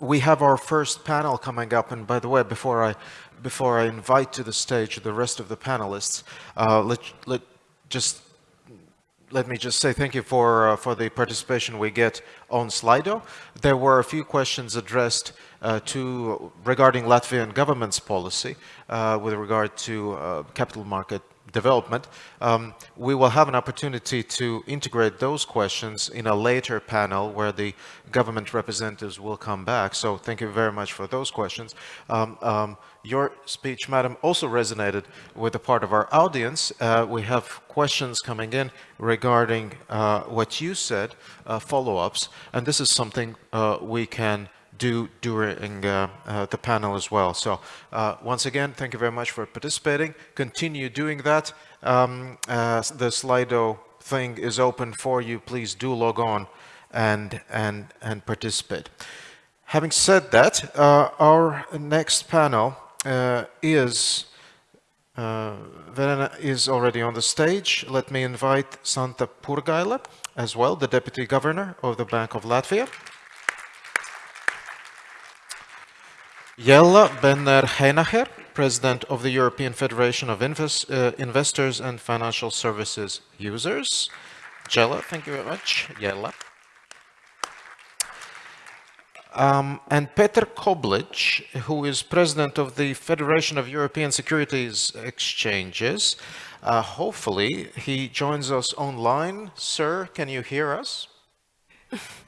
we have our first panel coming up, and by the way, before I before I invite to the stage the rest of the panelists, uh, let let just let me just say thank you for uh, for the participation we get on Slido. There were a few questions addressed uh, to regarding Latvian government's policy uh, with regard to uh, capital market development. Um, we will have an opportunity to integrate those questions in a later panel where the government representatives will come back. So thank you very much for those questions. Um, um, your speech, madam, also resonated with a part of our audience. Uh, we have questions coming in regarding uh, what you said, uh, follow-ups, and this is something uh, we can do during uh, uh, the panel as well. So uh, once again, thank you very much for participating. Continue doing that. Um, the Slido thing is open for you. Please do log on and, and, and participate. Having said that, our next panel is uh, Verena is already on the stage. Let me invite Santa Purgaile as well, the Deputy Governor of the Bank of Latvia. Jella Benner-Heinacher, President of the European Federation of Invest, uh, Investors and Financial Services Users. Jella, thank you very much. Jella. Um, and Peter Koblic, who is President of the Federation of European Securities Exchanges. Uh, hopefully, he joins us online. Sir, can you hear us?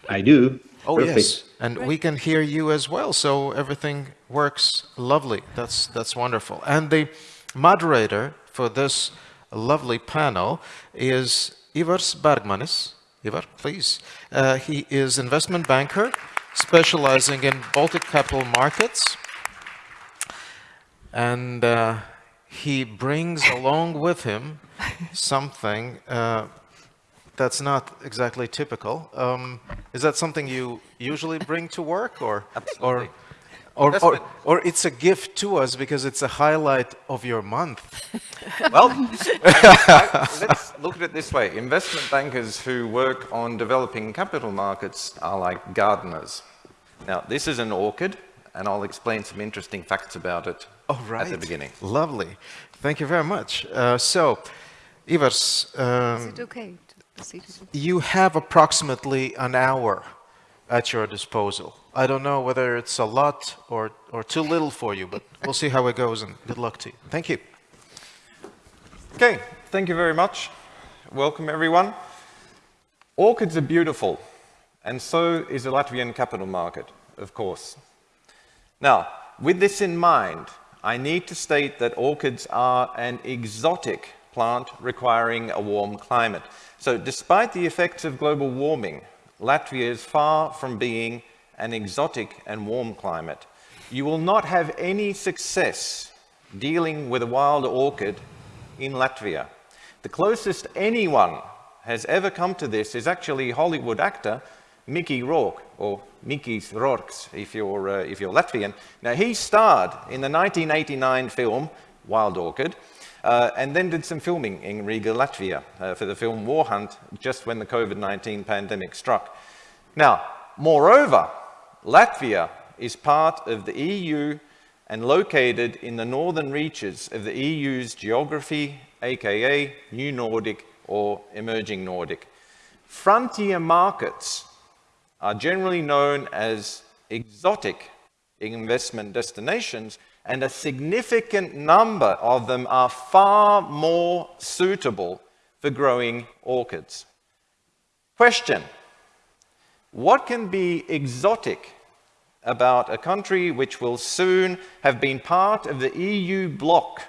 I do. Oh, Perfect. yes. And we can hear you as well. So everything works lovely. That's, that's wonderful. And the moderator for this lovely panel is Ivars Bergmanis. Ivar, please. Uh, he is investment banker specializing in Baltic capital markets. And uh, he brings along with him something uh, that's not exactly typical. Um, is that something you usually bring to work or, Absolutely. or, or, or, or, it's a gift to us because it's a highlight of your month? well, I, let's look at it this way. Investment bankers who work on developing capital markets are like gardeners. Now, this is an orchid, and I'll explain some interesting facts about it oh, right. at the beginning. Lovely. Thank you very much. Uh, so, Ivars, um, is it okay? You have approximately an hour at your disposal. I don't know whether it's a lot or, or too little for you, but we'll see how it goes and good luck to you. Thank you. Okay, thank you very much. Welcome everyone. Orchids are beautiful, and so is the Latvian capital market, of course. Now, with this in mind, I need to state that orchids are an exotic plant requiring a warm climate. So despite the effects of global warming, Latvia is far from being an exotic and warm climate. You will not have any success dealing with a wild orchid in Latvia. The closest anyone has ever come to this is actually Hollywood actor Mickey Rourke, or Mickey's Rourke's if you're, uh, if you're Latvian. Now he starred in the 1989 film Wild Orchid, uh, and then did some filming in Riga, Latvia uh, for the film War Hunt just when the COVID-19 pandemic struck. Now, moreover, Latvia is part of the EU and located in the northern reaches of the EU's geography, aka New Nordic or Emerging Nordic. Frontier markets are generally known as exotic investment destinations and a significant number of them are far more suitable for growing orchids. Question, what can be exotic about a country which will soon have been part of the EU bloc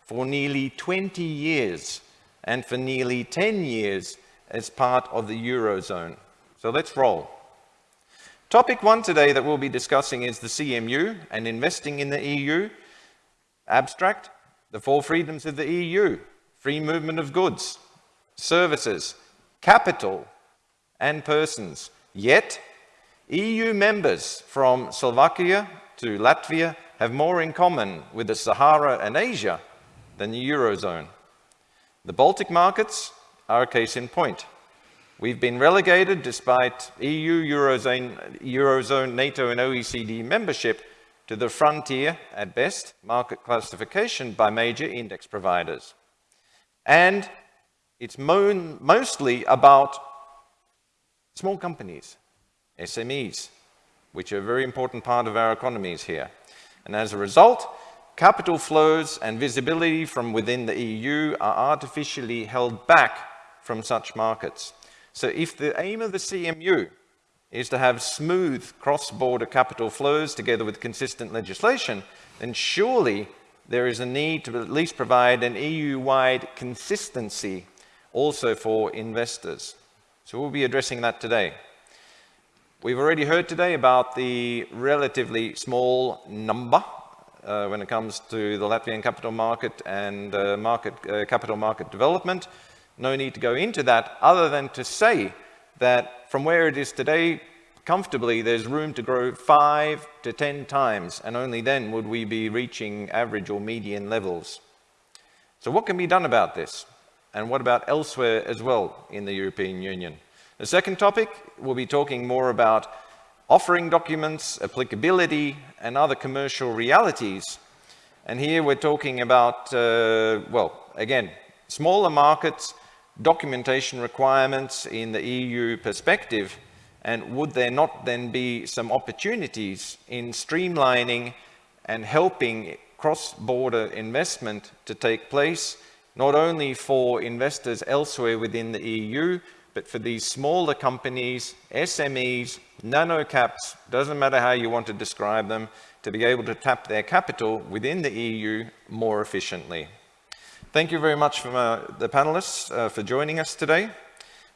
for nearly 20 years and for nearly 10 years as part of the Eurozone? So let's roll. Topic one today that we'll be discussing is the CMU and investing in the EU. Abstract, the four freedoms of the EU, free movement of goods, services, capital, and persons. Yet, EU members from Slovakia to Latvia have more in common with the Sahara and Asia than the Eurozone. The Baltic markets are a case in point. We've been relegated, despite EU, Eurozone, Eurozone, NATO and OECD membership, to the frontier, at best, market classification by major index providers. And it's mo mostly about small companies, SMEs, which are a very important part of our economies here. And as a result, capital flows and visibility from within the EU are artificially held back from such markets. So if the aim of the CMU is to have smooth cross-border capital flows together with consistent legislation, then surely there is a need to at least provide an EU-wide consistency also for investors. So we'll be addressing that today. We've already heard today about the relatively small number uh, when it comes to the Latvian capital market and uh, market, uh, capital market development. No need to go into that other than to say that from where it is today, comfortably, there's room to grow five to 10 times, and only then would we be reaching average or median levels. So what can be done about this? And what about elsewhere as well in the European Union? The second topic, we'll be talking more about offering documents, applicability, and other commercial realities. And here we're talking about, uh, well, again, smaller markets, documentation requirements in the EU perspective, and would there not then be some opportunities in streamlining and helping cross-border investment to take place, not only for investors elsewhere within the EU, but for these smaller companies, SMEs, nano caps, doesn't matter how you want to describe them, to be able to tap their capital within the EU more efficiently. Thank you very much for uh, the panelists uh, for joining us today.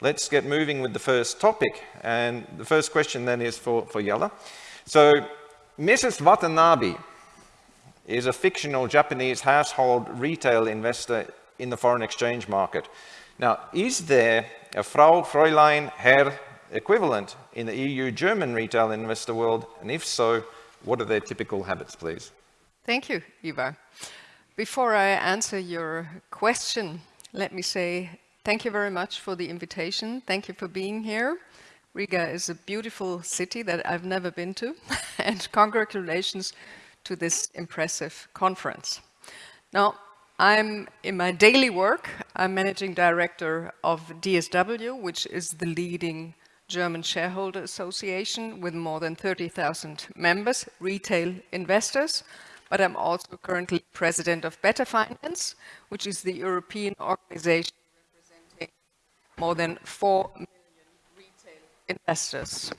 Let's get moving with the first topic. And the first question then is for, for Jella. So Mrs. Watanabe is a fictional Japanese household retail investor in the foreign exchange market. Now, is there a Frau, Fräulein, Herr equivalent in the EU German retail investor world? And if so, what are their typical habits, please? Thank you, Ivar. Before I answer your question, let me say thank you very much for the invitation. Thank you for being here. Riga is a beautiful city that I've never been to, and congratulations to this impressive conference. Now, I'm in my daily work, I'm managing director of DSW, which is the leading German shareholder association with more than 30,000 members, retail investors but I'm also currently president of Better Finance, which is the European organization representing more than 4 million retail investors.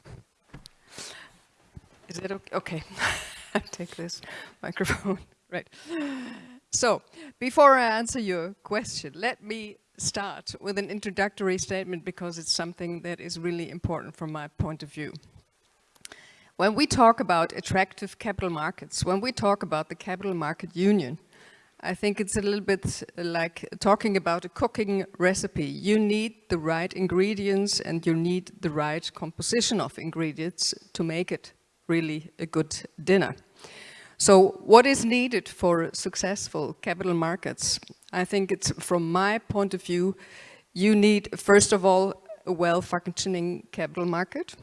Is it okay? Okay, I'll take this microphone, right. So, before I answer your question, let me start with an introductory statement because it's something that is really important from my point of view. When we talk about attractive capital markets, when we talk about the capital market union, I think it's a little bit uh, like talking about a cooking recipe. You need the right ingredients and you need the right composition of ingredients to make it really a good dinner. So what is needed for successful capital markets? I think it's from my point of view, you need first of all a well-functioning capital market.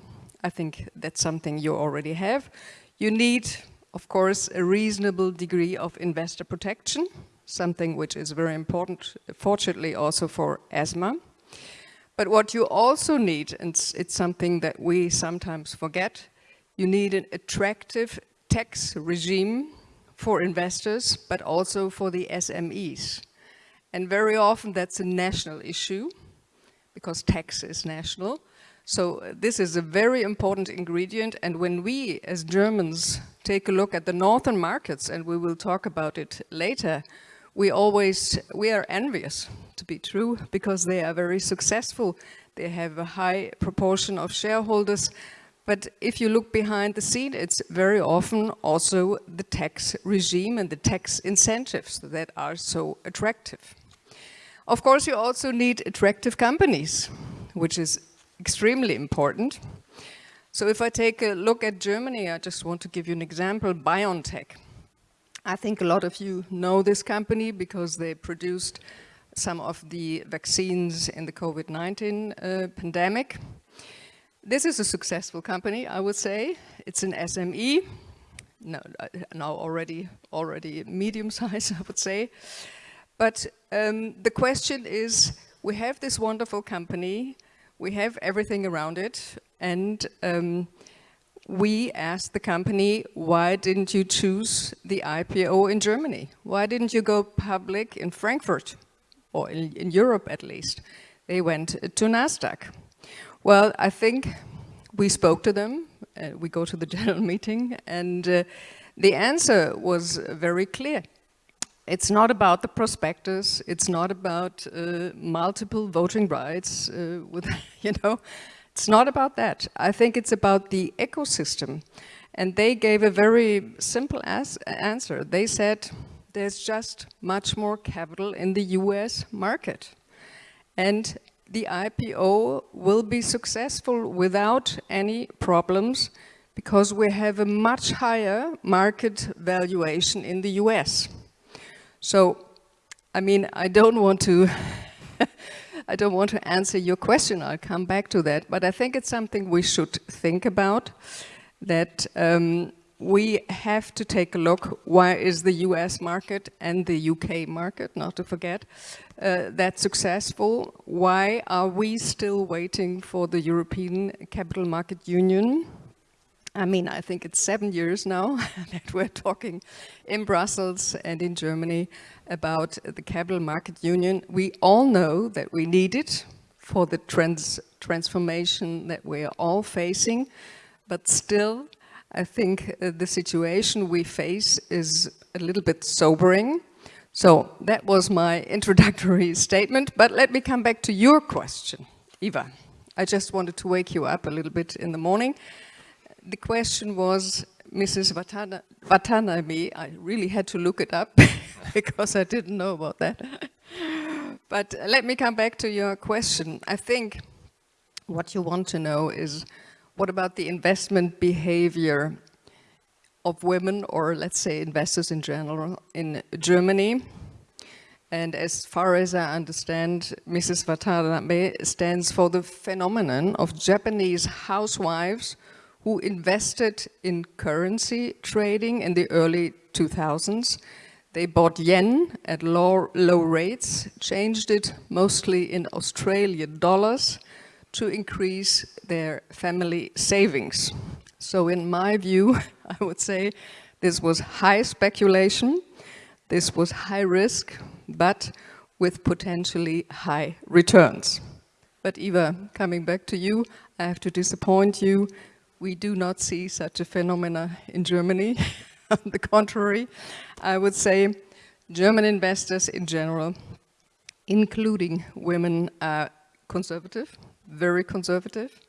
I think that's something you already have. You need, of course, a reasonable degree of investor protection, something which is very important, fortunately also for ESMA. But what you also need, and it's something that we sometimes forget, you need an attractive tax regime for investors, but also for the SMEs. And very often that's a national issue, because tax is national. So uh, this is a very important ingredient and when we as Germans take a look at the northern markets and we will talk about it later, we always, we are envious to be true because they are very successful. They have a high proportion of shareholders but if you look behind the scene, it's very often also the tax regime and the tax incentives that are so attractive. Of course, you also need attractive companies, which is extremely important. So if I take a look at Germany, I just want to give you an example, BioNTech. I think a lot of you know this company because they produced some of the vaccines in the COVID-19 uh, pandemic. This is a successful company, I would say. It's an SME, no, uh, now already, already medium size, I would say. But um, the question is, we have this wonderful company, we have everything around it, and um, we asked the company, why didn't you choose the IPO in Germany? Why didn't you go public in Frankfurt, or in, in Europe at least? They went to NASDAQ. Well, I think we spoke to them, uh, we go to the general meeting, and uh, the answer was very clear. It's not about the prospectus, it's not about uh, multiple voting rights uh, with, you know, it's not about that. I think it's about the ecosystem. And they gave a very simple answer. They said, there's just much more capital in the US market. And the IPO will be successful without any problems because we have a much higher market valuation in the US. So, I mean, I don't want to I don't want to answer your question, I'll come back to that, but I think it's something we should think about, that um, we have to take a look, why is the US market and the UK market, not to forget, uh, that successful? Why are we still waiting for the European Capital Market Union? I mean, I think it's seven years now that we're talking in Brussels and in Germany about the Capital Market Union. We all know that we need it for the trans transformation that we are all facing, but still I think uh, the situation we face is a little bit sobering. So that was my introductory statement, but let me come back to your question, Ivar. I just wanted to wake you up a little bit in the morning. The question was, Mrs. Watana Watanabe, I really had to look it up because I didn't know about that. but uh, let me come back to your question. I think what you want to know is what about the investment behavior of women or let's say investors in general in Germany? And as far as I understand, Mrs. Watanabe stands for the phenomenon of Japanese housewives who invested in currency trading in the early 2000s. They bought yen at low, low rates, changed it mostly in Australian dollars, to increase their family savings. So in my view, I would say this was high speculation, this was high risk, but with potentially high returns. But Ivar, coming back to you, I have to disappoint you. We do not see such a phenomena in Germany. On the contrary, I would say German investors in general, including women, are conservative very conservative.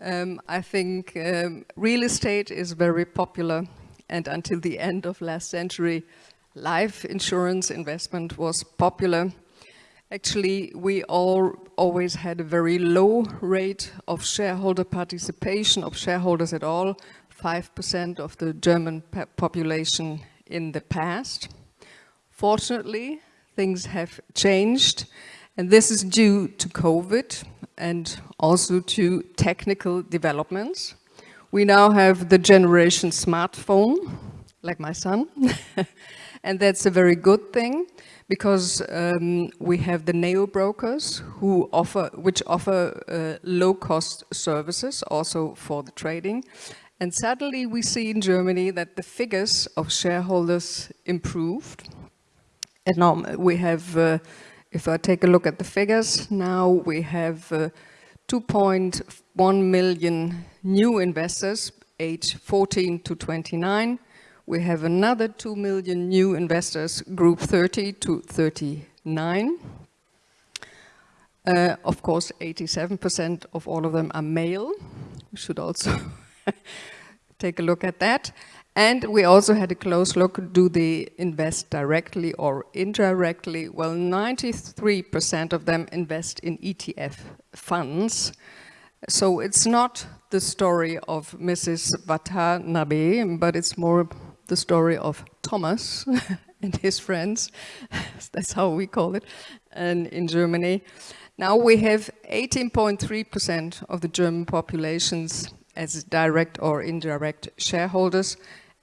Um, I think um, real estate is very popular and until the end of last century, life insurance investment was popular. Actually, we all always had a very low rate of shareholder participation of shareholders at all, 5% of the German population in the past. Fortunately, things have changed and this is due to COVID and also to technical developments. We now have the generation smartphone, like my son, and that's a very good thing because um, we have the neo brokers who offer, which offer uh, low-cost services also for the trading. And suddenly we see in Germany that the figures of shareholders improved. And now we have uh, if I take a look at the figures, now we have uh, 2.1 million new investors, age 14 to 29. We have another 2 million new investors, group 30 to 39. Uh, of course, 87% of all of them are male. We should also take a look at that. And we also had a close look, do they invest directly or indirectly? Well, 93% of them invest in ETF funds. So it's not the story of Mrs. Watanabe, but it's more the story of Thomas and his friends. That's how we call it and in Germany. Now we have 18.3% of the German populations as direct or indirect shareholders,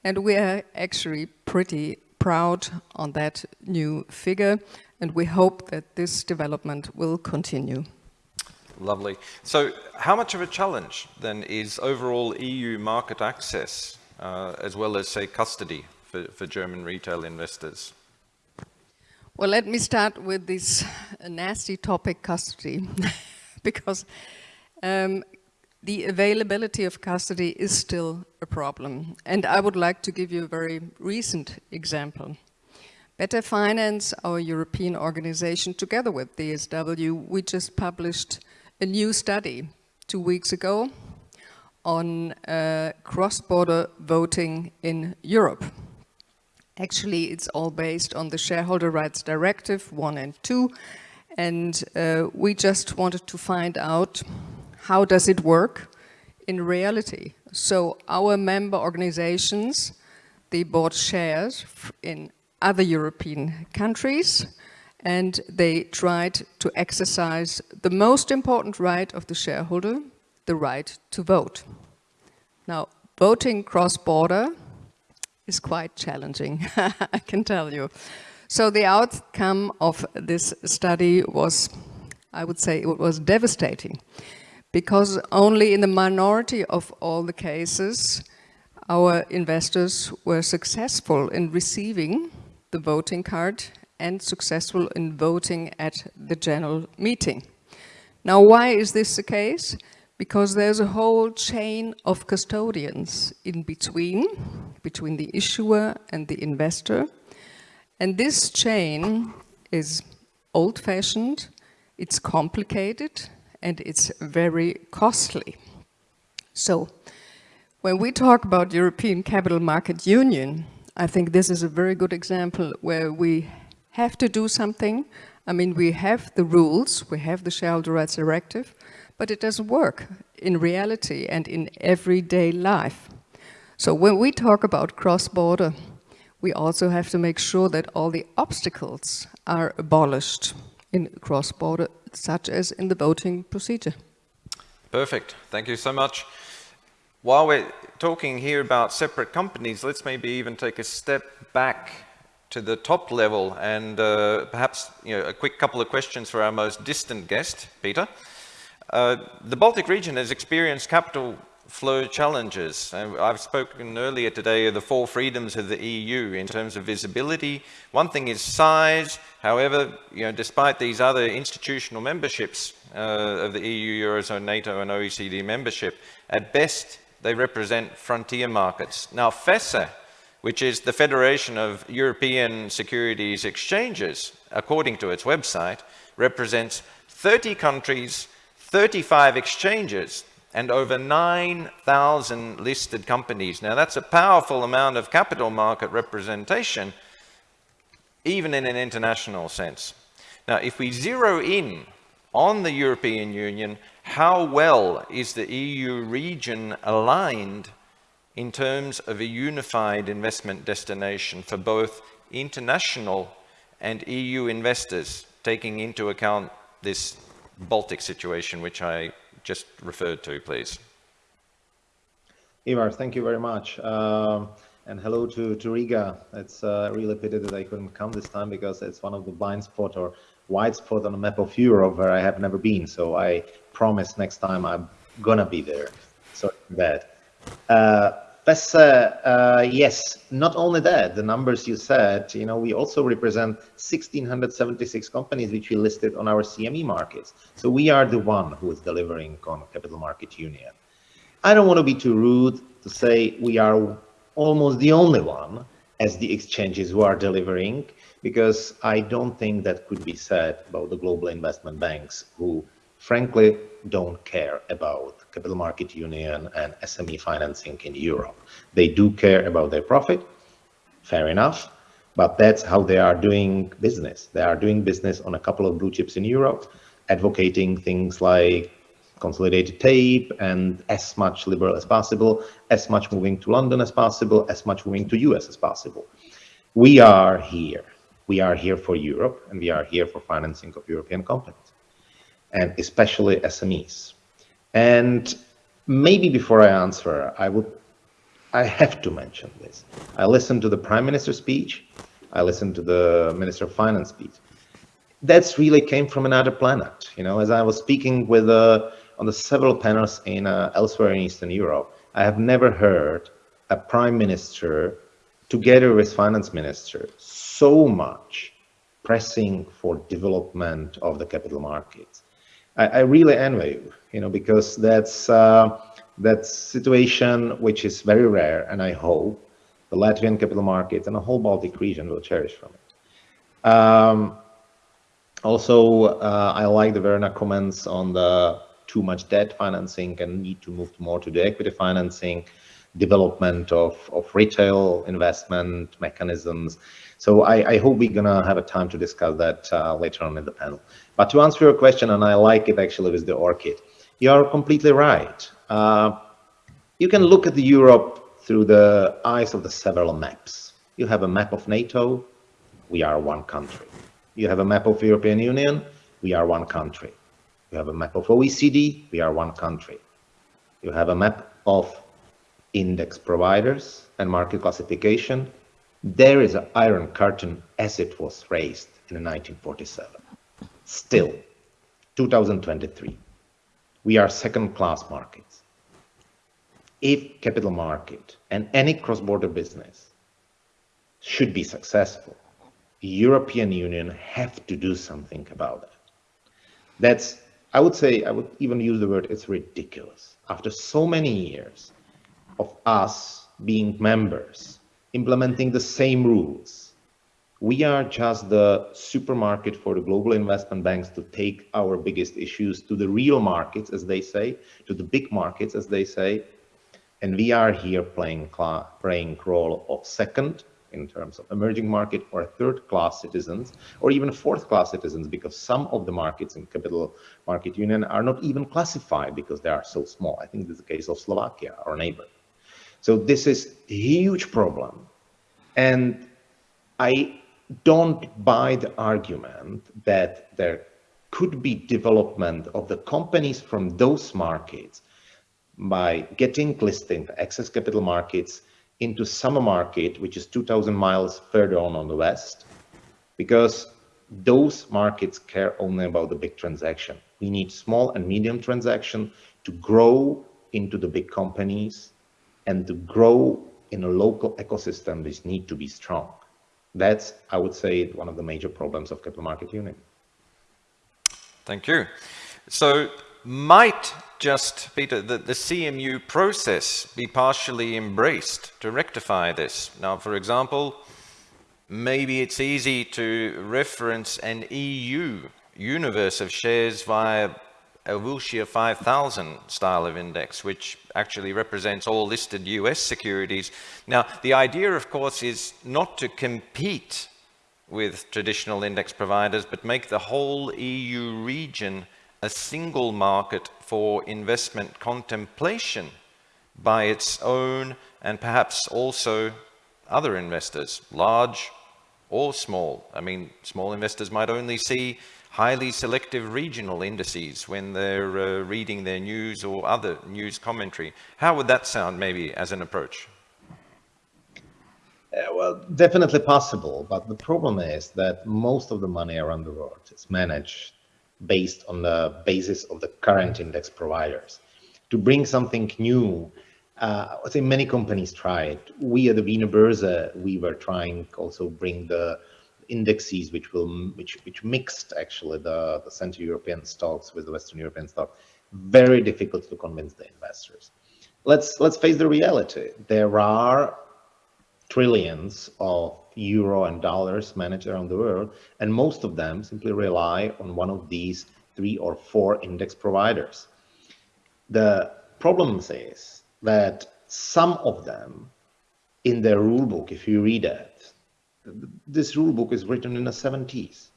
and we are actually pretty proud on that new figure, and we hope that this development will continue. Lovely. So how much of a challenge then is overall EU market access, uh, as well as say custody for, for German retail investors? Well, let me start with this nasty topic, custody, because um, the availability of custody is still a problem. And I would like to give you a very recent example. Better Finance, our European organization, together with DSW, we just published a new study two weeks ago on uh, cross-border voting in Europe. Actually, it's all based on the Shareholder Rights Directive 1 and 2, and uh, we just wanted to find out how does it work in reality. So our member organizations, they bought shares in other European countries and they tried to exercise the most important right of the shareholder, the right to vote. Now, voting cross-border is quite challenging, I can tell you. So the outcome of this study was, I would say, it was devastating because only in the minority of all the cases our investors were successful in receiving the voting card and successful in voting at the general meeting. Now why is this the case? Because there's a whole chain of custodians in between, between the issuer and the investor. And this chain is old-fashioned, it's complicated, and it's very costly. So when we talk about European Capital Market Union, I think this is a very good example where we have to do something. I mean, we have the rules, we have the Shareholder Rights Directive, but it doesn't work in reality and in everyday life. So when we talk about cross-border, we also have to make sure that all the obstacles are abolished in cross-border such as in the voting procedure. Perfect. Thank you so much. While we're talking here about separate companies, let's maybe even take a step back to the top level and uh, perhaps you know, a quick couple of questions for our most distant guest, Peter. Uh, the Baltic region has experienced capital flow challenges. I've spoken earlier today of the four freedoms of the EU in terms of visibility. One thing is size. However, you know, despite these other institutional memberships uh, of the EU, Eurozone, NATO and OECD membership, at best they represent frontier markets. Now FESE, which is the Federation of European Securities Exchanges, according to its website, represents 30 countries, 35 exchanges, and over 9,000 listed companies. Now that's a powerful amount of capital market representation, even in an international sense. Now if we zero in on the European Union, how well is the EU region aligned in terms of a unified investment destination for both international and EU investors, taking into account this Baltic situation, which I just referred to, please. Ivar, thank you very much. Um, and hello to, to Riga. It's uh, really pity that I couldn't come this time because it's one of the blind spot or white spot on the map of Europe where I have never been. So I promise next time I'm gonna be there. Sorry for that. Uh, Uh, uh, yes, not only that, the numbers you said, you know, we also represent 1,676 companies which we listed on our SME markets. So we are the one who is delivering on Capital Market Union. I don't want to be too rude to say we are almost the only one as the exchanges who are delivering, because I don't think that could be said about the global investment banks who frankly don't care about capital market union and SME financing in Europe. They do care about their profit, fair enough, but that's how they are doing business. They are doing business on a couple of blue chips in Europe, advocating things like consolidated tape and as much liberal as possible, as much moving to London as possible, as much moving to US as possible. we are here. We are here for Europe and we are here for financing of European companies and especially SMEs. And maybe before I answer, I would, I have to mention this. I listened to the Prime Minister's speech. I listened to the Minister of Finance speech. That's really came from another planet. You know, as I was speaking with uh, on the several panels in uh, elsewhere in Eastern Europe, I have never heard a Prime Minister together with Finance Minister so much pressing for development of the capital markets. I, I really envy you, you know, because that's uh, that situation which is very rare, and I hope the Latvian capital markets and the whole Baltic region will cherish from it. Um, also, uh, I like the Verena comments on the too much debt financing and need to move more to the equity financing, development of, of retail investment mechanisms. So I, I hope we're gonna have a time to discuss that uh, later on in the panel. But to answer your question, and I like it actually with the orchid, you're completely right. Uh, you can look at Europe through the eyes of the several maps. You have a map of NATO, we are one country. You have a map of European Union, we are one country. You have a map of OECD, we are one country. You have a map of index providers and market classification. There is an iron curtain as it was raised in 1947. Still, 2023, we are second-class markets. If capital market and any cross-border business should be successful, European Union have to do something about that. That's, I would say, I would even use the word, it's ridiculous. After so many years of us being members, implementing the same rules, we are just the supermarket for the global investment banks to take our biggest issues to the real markets, as they say, to the big markets, as they say, and we are here playing playing role of second in terms of emerging market or third class citizens or even fourth class citizens because some of the markets in capital market union are not even classified because they are so small. I think this is the case of Slovakia, our neighbor. So this is a huge problem. And I don't buy the argument that there could be development of the companies from those markets by getting listed access capital markets into summer market, which is 2000 miles further on on the west, because those markets care only about the big transaction. We need small and medium transaction to grow into the big companies and to grow in a local ecosystem, which need to be strong. That's, I would say, one of the major problems of capital market union. Thank you. So might just, Peter, the, the CMU process be partially embraced to rectify this? Now, for example, maybe it's easy to reference an EU universe of shares via a Wilshire 5000 style of index, which actually represents all listed US securities. Now, the idea, of course, is not to compete with traditional index providers, but make the whole EU region a single market for investment contemplation by its own and perhaps also other investors, large or small. I mean, small investors might only see highly selective regional indices when they're uh, reading their news or other news commentary. How would that sound maybe as an approach? Uh, well, definitely possible, but the problem is that most of the money around the world is managed based on the basis of the current index providers. To bring something new, uh, I think many companies tried. We at the Wiener Börse, we were trying also bring the indexes which will which which mixed actually the, the Central European stocks with the Western European stock. Very difficult to convince the investors. Let's let's face the reality. There are trillions of euro and dollars managed around the world, and most of them simply rely on one of these three or four index providers. The problem is that some of them in their rulebook, if you read it, this rulebook is written in the 70s,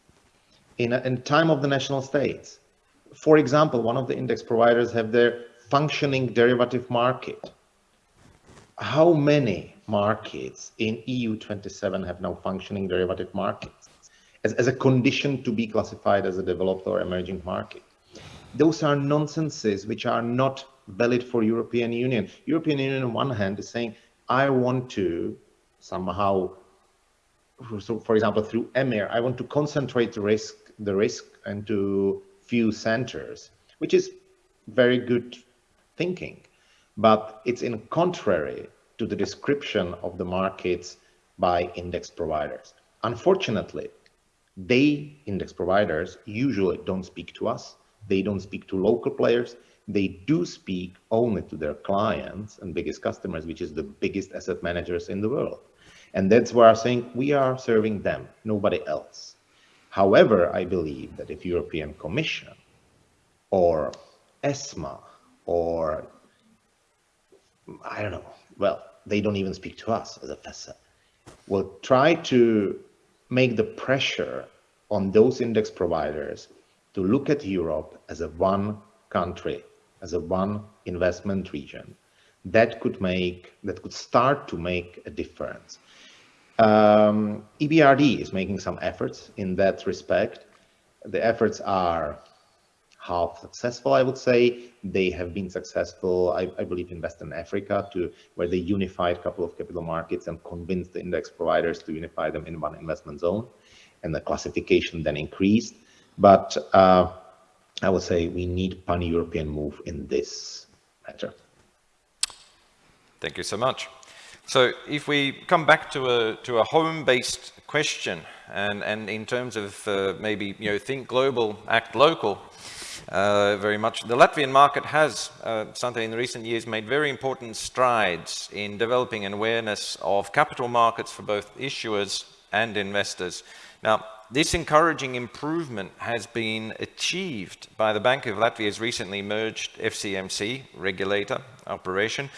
in a in time of the national states. For example, one of the index providers have their functioning derivative market. How many markets in EU27 have now functioning derivative markets as, as a condition to be classified as a developed or emerging market. Those are nonsenses which are not valid for European Union. European Union on one hand is saying, I want to somehow, so for example, through EMIR, I want to concentrate the risk, the risk into few centers, which is very good thinking, but it's in contrary to the description of the markets by index providers. Unfortunately, they, index providers, usually don't speak to us. They don't speak to local players. They do speak only to their clients and biggest customers, which is the biggest asset managers in the world. And that's where I'm saying we are serving them, nobody else. However, I believe that if European Commission or ESMA or I don't know, well, they don't even speak to us as a FESE, will try to make the pressure on those index providers to look at Europe as a one country, as a one investment region, that could make, that could start to make a difference. Um, EBRD is making some efforts in that respect. The efforts are half successful, I would say. They have been successful, I, I, believe, in Western Africa, to where they unified a couple of capital markets and convinced the index providers to unify them in one investment zone, and the classification then increased. But uh, I would say we need pan-European move in this matter. Thank you so much. So if we come back to a to a home-based question, and and in terms of uh, maybe you know think global, act local, uh, very much. The Latvian market has, uh, something in recent years, made very important strides in developing an awareness of capital markets for both issuers and investors. Now, this encouraging improvement has been achieved by the Bank of Latvia's recently merged FCMC regulator operation.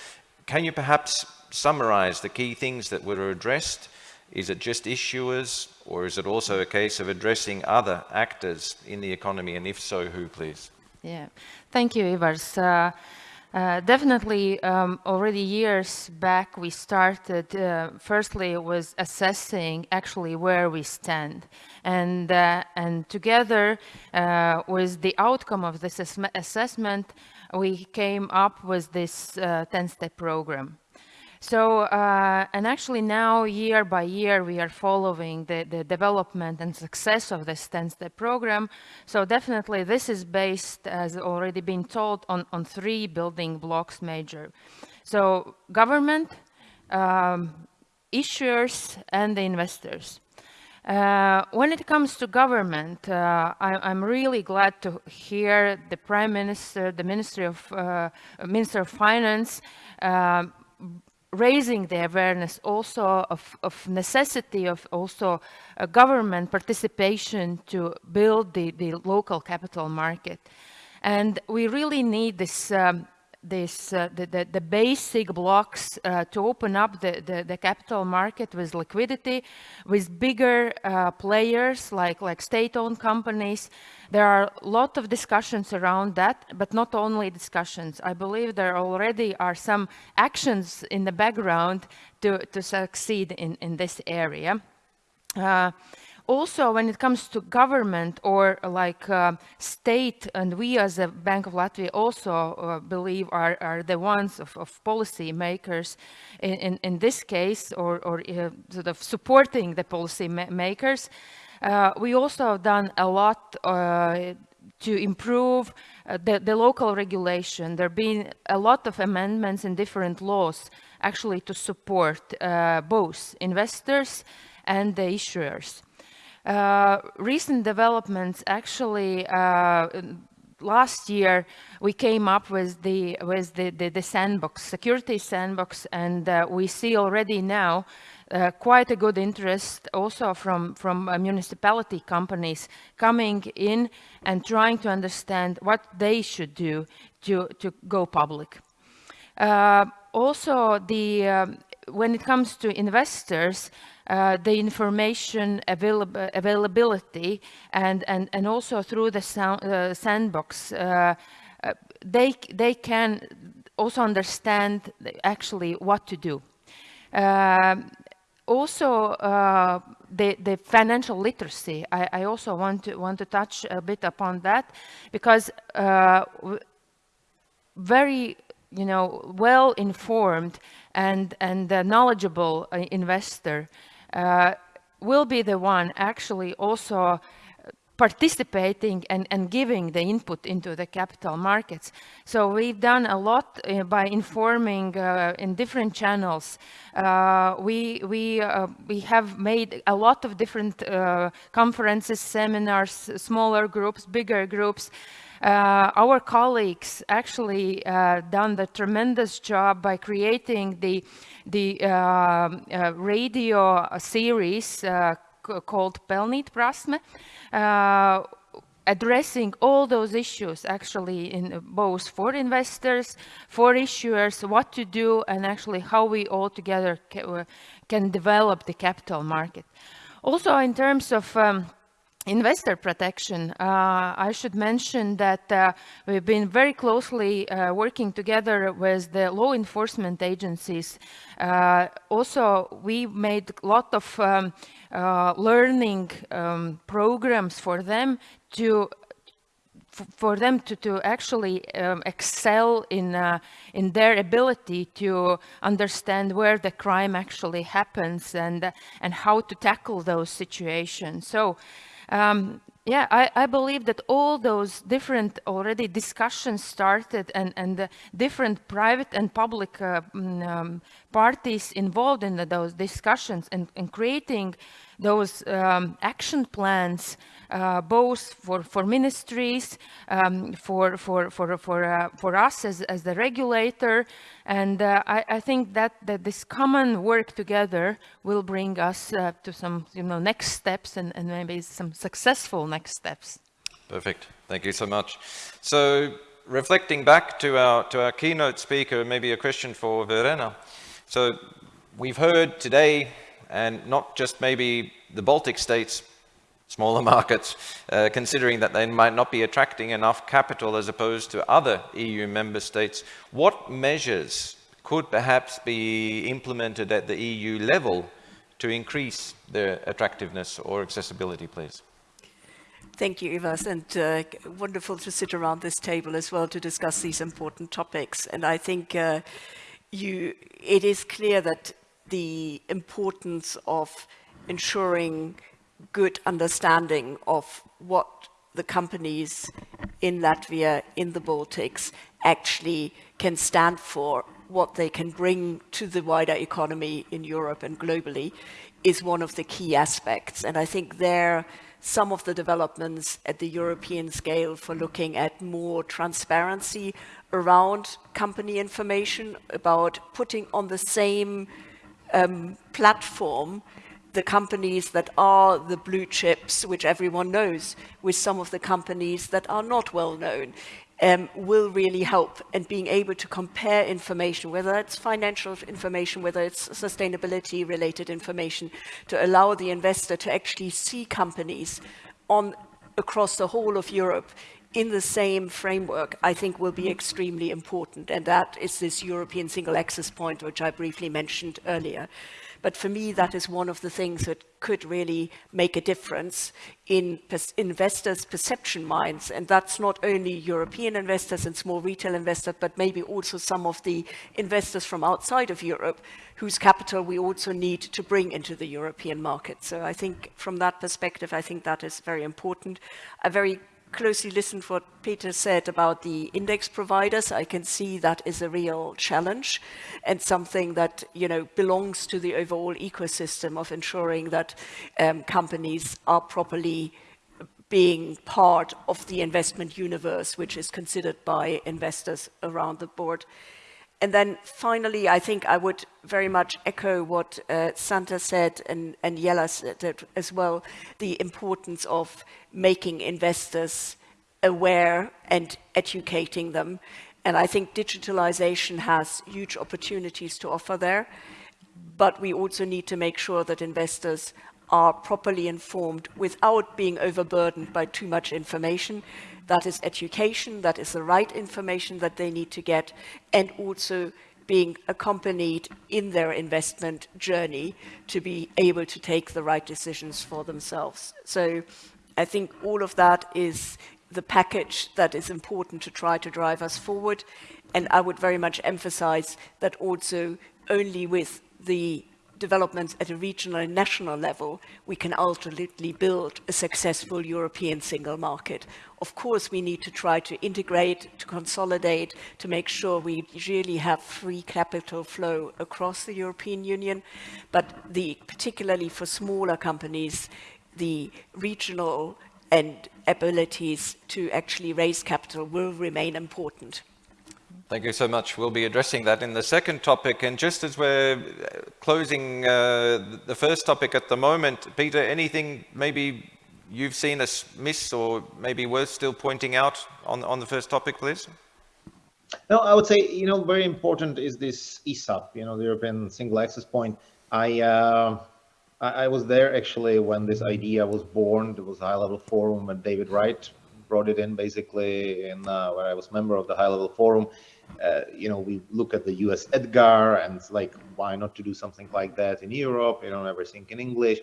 Can you perhaps summarize the key things that were addressed? Is it just issuers or is it also a case of addressing other actors in the economy and if so, who please? Yeah, thank you Ivars. Uh, uh, definitely, um, already years back, we started, uh, firstly, was assessing actually where we stand. And, uh, and together uh, with the outcome of this assessment, we came up with this 10-step uh, program. So, uh, and actually now year by year, we are following the, the development and success of this 10-step program. So definitely this is based, as already been told, on, on three building blocks major. So government, um, issuers, and the investors. Uh, when it comes to government, uh, I, am really glad to hear the Prime Minister, the Ministry of uh, Minister of Finance, uh, raising the awareness also of, of necessity of also government participation to build the, the local capital market. And we really need this um, this uh, the, the, the, basic blocks uh, to open up the, the, the, capital market with liquidity, with bigger uh, players like, like state-owned companies. There are a lot of discussions around that, but not only discussions. I believe there already are some actions in the background to, to succeed in, in this area. Uh, also, when it comes to government or like uh, state, and we as a Bank of Latvia also uh, believe are, are the ones of, of policy makers in, in, in, this case, or, or uh, sort of supporting the policy ma makers. Uh, we also have done a lot uh, to improve uh, the, the, local regulation. There have been a lot of amendments in different laws actually to support both investors and the issuers. Uh, recent developments actually uh, last year we came up with the with the, the, the sandbox security sandbox and uh, we see already now uh, quite a good interest also from from uh, municipality companies coming in and trying to understand what they should do to to go public. Uh, also the um, when it comes to investors uh, the information availab availability and, and, and also through the sound, uh, sandbox, uh, uh, they, they can also understand actually what to do. Um, also, uh, the, the financial literacy, I, I, also want to, want to touch a bit upon that because uh, very you know, well-informed and, and knowledgeable uh, investor uh, will be the one actually also participating and, and giving the input into the capital markets. So we've done a lot uh, by informing uh, in different channels. Uh, we, we, uh, we have made a lot of different uh, conferences, seminars, smaller groups, bigger groups. Uh, our colleagues actually done the tremendous job by creating the, the radio series called Pelnīt prasme, uh, addressing all those issues actually in both for investors, for issuers, what to do, and actually how we all together ca can develop the capital market. Also, in terms of um, investor protection, uh, I should mention that uh, we've been very closely uh, working together with the law enforcement agencies. Uh, also, we made a lot of um, uh, learning um, programs for them to for them to, to actually um, excel in, uh, in their ability to understand where the crime actually happens and, and how to tackle those situations. So um, yeah, I, I, believe that all those different already discussions started and, and the different private and public uh, mm, um, parties involved in the, those discussions and, and creating those um, action plans uh, both for, for ministries, um, for, for, for, for, uh, for us as, as the regulator. And uh, I, I, think that, that this common work together will bring us uh, to some you know, next steps and, and maybe some successful next steps. Perfect. Thank you so much. So reflecting back to our, to our keynote speaker, maybe a question for Verena. So we've heard today, and not just maybe the Baltic states, smaller markets, uh, considering that they might not be attracting enough capital as opposed to other EU member states. What measures could perhaps be implemented at the EU level to increase their attractiveness or accessibility, please? Thank you, Ivar, and uh, wonderful to sit around this table as well to discuss these important topics. And I think uh, you, it is clear that the importance of ensuring good understanding of what the companies in Latvia, in the Baltics, actually can stand for, what they can bring to the wider economy in Europe and globally, is one of the key aspects. And I think there, some of the developments at the European scale for looking at more transparency around company information, about putting on the same um, platform the companies that are the blue chips, which everyone knows, with some of the companies that are not well known, um, will really help and being able to compare information, whether it's financial information, whether it's sustainability related information, to allow the investor to actually see companies on across the whole of Europe in the same framework, I think will be mm-hmm. extremely important. And that is this European single access point, which I briefly mentioned earlier. But for me, that is one of the things that could really make a difference in investors' perception minds. And that's not only European investors and small retail investors, but maybe also some of the investors from outside of Europe whose capital we also need to bring into the European market. So I think from that perspective, I think that is very important. A very closely listened to what Peter said about the index providers, I can see that is a real challenge and something that you know belongs to the overall ecosystem of ensuring that um, companies are properly being part of the investment universe, which is considered by investors around the board. And then finally, I think I would very much echo what uh, Santa said and, and Jella said as well, the importance of making investors aware and educating them. And I think digitalization has huge opportunities to offer there, but we also need to make sure that investors are properly informed without being overburdened by too much information that is education, that is the right information that they need to get, and also being accompanied in their investment journey to be able to take the right decisions for themselves. So I think all of that is the package that is important to try to drive us forward. And I would very much emphasize that also only with the developments at a regional and national level, we can ultimately build a successful European single market. Of course, we need to try to integrate, to consolidate, to make sure we really have free capital flow across the European Union. But the, particularly for smaller companies, the regional and abilities to actually raise capital will remain important. Thank you so much. We'll be addressing that in the second topic. And just as we're uh, closing uh, the first topic at the moment, Peter, anything maybe you've seen us miss or maybe worth still pointing out on, on the first topic, please? No, I would say, you know, very important is this ESAP, you know, the European Single Access Point. I, uh, I, I was there actually when this idea was born. There was a high-level forum and David Wright brought it in basically in uh, where I was member of the high-level forum uh, you know, we look at the US Edgar and like, why not to do something like that in Europe? You know, everything in English,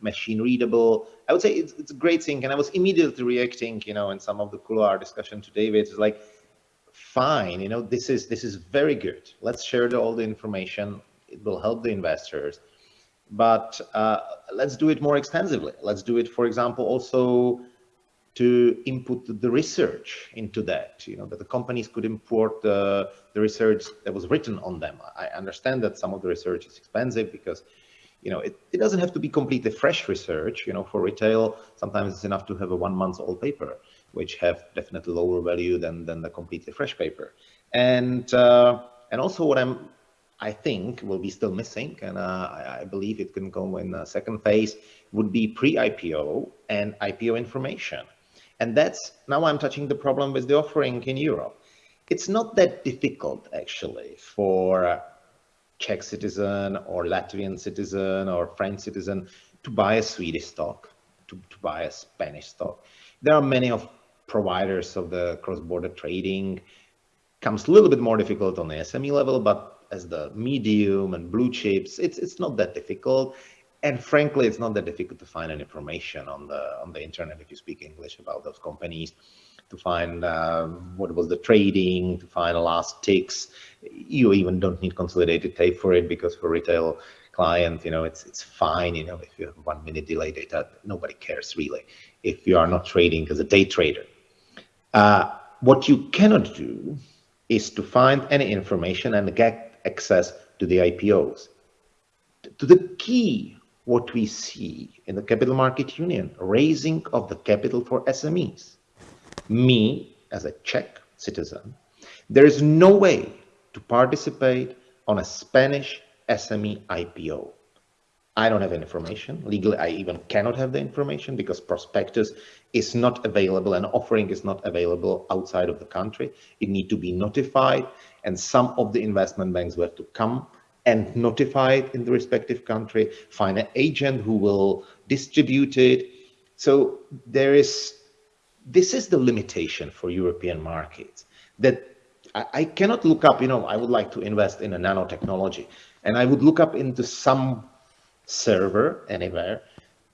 machine readable. I would say it's, it's a great thing. And I was immediately reacting, you know, in some of the couloir discussion to David, it's like, fine, you know, this is, this is very good. Let's share the, all the information. It will help the investors, but uh, let's do it more extensively. Let's do it, for example, also to input the research into that, you know, that the companies could import the, the research that was written on them. I understand that some of the research is expensive because, you know, it, it doesn't have to be completely fresh research, you know, for retail, sometimes it's enough to have a one month old paper, which have definitely lower value than, than the completely fresh paper. And, uh, and also what I'm, I think will be still missing, and uh, I, I, believe it can go in a second phase, would be pre-IPO and IPO information and that's now I'm touching the problem with the offering in Europe. It's not that difficult actually for Czech citizen or Latvian citizen or French citizen to buy a Swedish stock, to, to buy a Spanish stock. There are many of providers of the cross-border trading. Comes a little bit more difficult on the SME level, but as the medium and blue chips, it's it's not that difficult and frankly, it's not that difficult to find any information on the on the internet if you speak English about those companies, to find uh, what was the trading, to find the last ticks. You even don't need consolidated tape for it because for retail clients, you know, it's it's fine. You know, if you have one minute delay data, nobody cares really. If you are not trading as a day trader, uh, what you cannot do is to find any information and get access to the IPOs. To the key what we see in the capital market union, raising of the capital for SMEs. Me, as a Czech citizen, there is no way to participate on a Spanish SME IPO. I don't have any information. Legally, I even cannot have the information because prospectus is not available and offering is not available outside of the country. It need to be notified and some of the investment banks were to come and notify it in the respective country, find an agent who will distribute it. So there is, this is the limitation for European markets that I, cannot look up, you know, I would like to invest in a nanotechnology and I would look up into some server anywhere,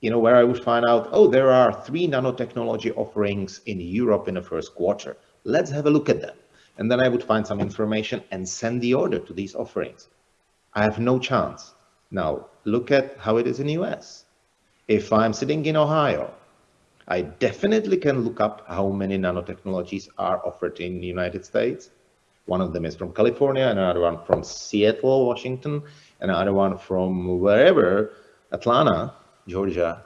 you know, where I would find out, oh, there are three nanotechnology offerings in Europe in the first quarter. Let's have a look at them. And then I would find some information and send the order to these offerings. I have no chance. Now, look at how it is in the US. If I'm sitting in Ohio, I definitely can look up how many nanotechnologies are offered in the United States. One of them is from California, another one from Seattle, Washington, another one from wherever, Atlanta, Georgia,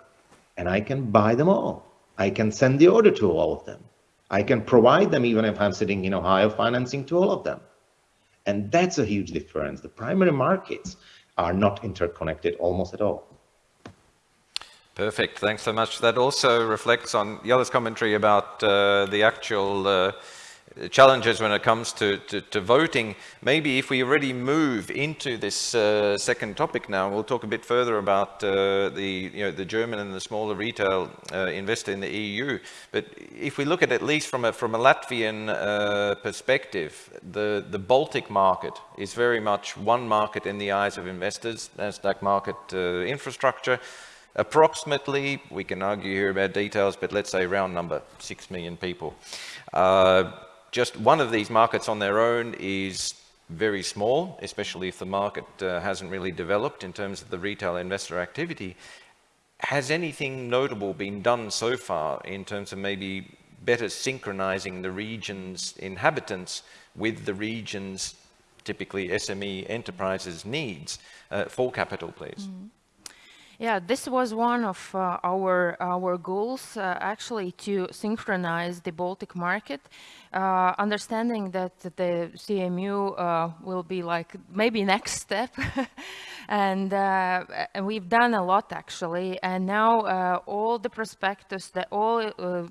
and I can buy them all. I can send the order to all of them. I can provide them even if I'm sitting in Ohio financing to all of them. And that's a huge difference. The primary markets are not interconnected almost at all. Perfect. Thanks so much. That also reflects on Jella's commentary about uh, the actual uh, challenges when it comes to, to, to, voting. Maybe if we already move into this uh, second topic now, we'll talk a bit further about uh, the, you know, the German and the smaller retail uh, investor in the EU. But if we look at at least from a, from a Latvian uh, perspective, the, the Baltic market is very much one market in the eyes of investors, NASDAQ market uh, infrastructure. Approximately, we can argue here about details, but let's say round number, 6 million people. Just one of these markets on their own is very small, especially if the market uh, hasn't really developed in terms of the retail investor activity. Has anything notable been done so far in terms of maybe better synchronizing the region's inhabitants with the region's typically SME enterprises needs uh, for capital, please? Mm. Yeah, this was one of uh, our our goals, uh, actually, to synchronize the Baltic market, uh, understanding that the CMU uh, will be like maybe next step, and, uh, and we've done a lot actually, and now uh, all the prospectus, the all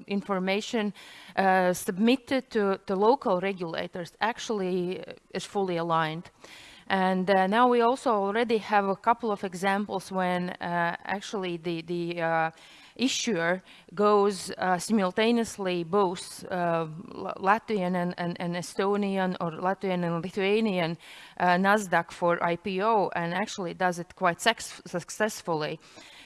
information submitted to the local regulators actually is fully aligned. And uh, now we also already have a couple of examples when uh, actually the, the uh, issuer goes uh, simultaneously both uh, Latvian and, and, and, Estonian or Latvian and Lithuanian uh, NASDAQ for IPO and actually does it quite successfully.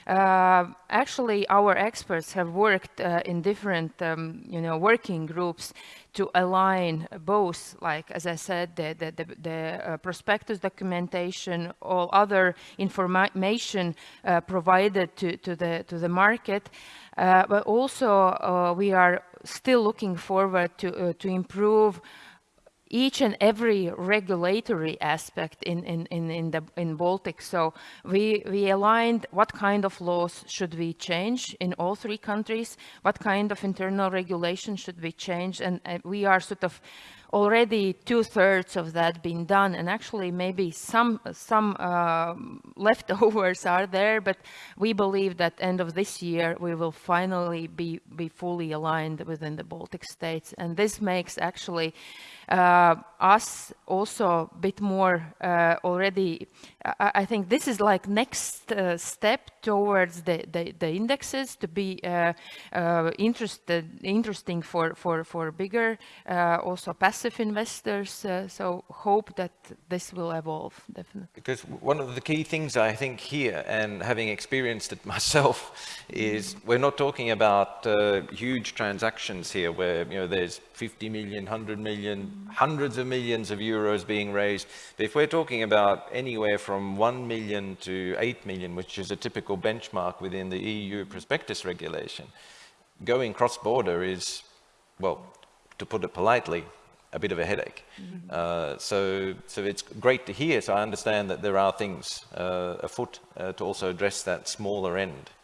Uh, actually, our experts have worked uh, in different, um, you know, working groups to align both, like as I said, the, the, the, the uh, prospectus documentation, all other information provided to, to, the, to the market, but also we are still looking forward to, to improve each and every regulatory aspect in, in, in, in, the in Baltic. So we, we aligned what kind of laws should we change in all three countries, what kind of internal regulation should we change, and uh, we are sort of already two-thirds of that being done and actually maybe some some uh, leftovers are there but we believe that end of this year we will finally be be fully aligned within the Baltic states and this makes actually uh, us also a bit more uh, already I, I, think this is like next uh, step towards the, the, the, indexes to be uh, interested interesting for for for bigger also passive investors. So hope that this will evolve definitely. Because one of the key things I think here and having experienced it myself is we're not talking about huge transactions here where you know there's 50 million 100 million hundreds of millions of euros being raised. But if we're talking about anywhere from 1 million to 8 million, which is a typical benchmark within the EU prospectus regulation, going cross-border is, well, to put it politely, a bit of a headache. Mm -hmm. uh, so, so it's great to hear. So I understand that there are things uh, afoot uh, to also address that smaller end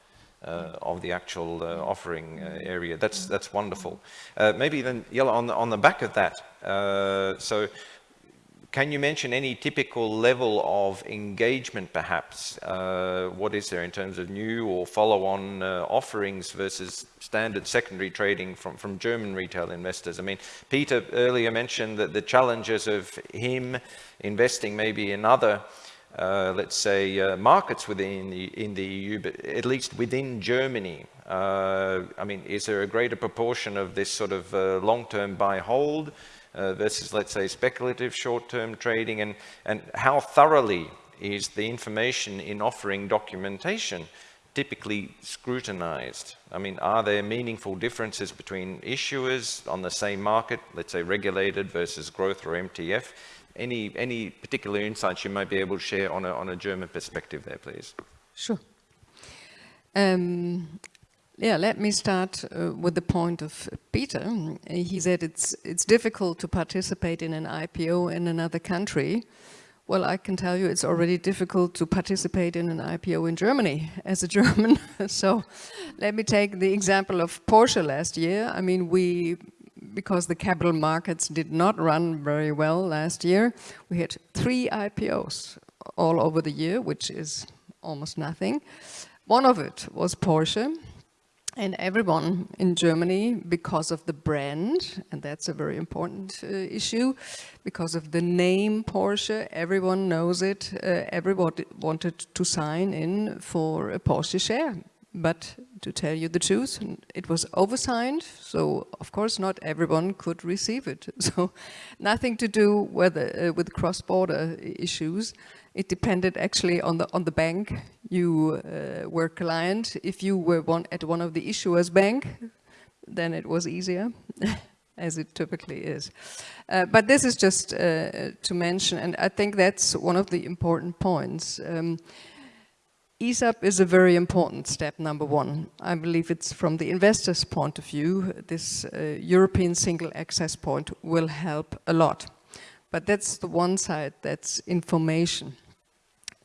uh, of the actual uh, offering uh, area. That's that's wonderful. maybe then, Jella, on the, on the back of that, so can you mention any typical level of engagement, perhaps? Uh, what is there in terms of new or follow-on uh, offerings versus standard secondary trading from, from German retail investors? I mean, Peter earlier mentioned that the challenges of him investing maybe in other uh, let's say, uh, markets within the, in the EU, but at least within Germany? Uh, I mean, is there a greater proportion of this sort of uh, long-term buy-hold uh, versus, let's say, speculative short-term trading? And, and how thoroughly is the information in offering documentation typically scrutinized? I mean, are there meaningful differences between issuers on the same market, let's say regulated versus growth or MTF? Any, any particular insights you might be able to share on a, on a German perspective there, please? Sure. Um, yeah, let me start uh, with the point of Peter. He said it's, it's difficult to participate in an IPO in another country. Well, I can tell you it's already difficult to participate in an IPO in Germany as a German. so let me take the example of Porsche last year. I mean, we because the capital markets did not run very well last year, we had three IPOs all over the year, which is almost nothing. One of it was Porsche. and everyone in Germany, because of the brand, and that's a very important uh, issue, because of the name Porsche, everyone knows it, uh, everybody wanted to sign in for a Porsche share. But to tell you the truth, it was oversigned, so of course not everyone could receive it. So nothing to do with, uh, with cross-border issues. It depended actually on the on the bank you uh, were client. If you were one at one of the issuers bank, then it was easier, as it typically is. Uh, but this is just uh, to mention, and I think that's one of the important points. Um, ESAP is a very important step, number one. I believe it's from the investor's point of view, this uh, European single access point will help a lot. But that's the one side, that's information.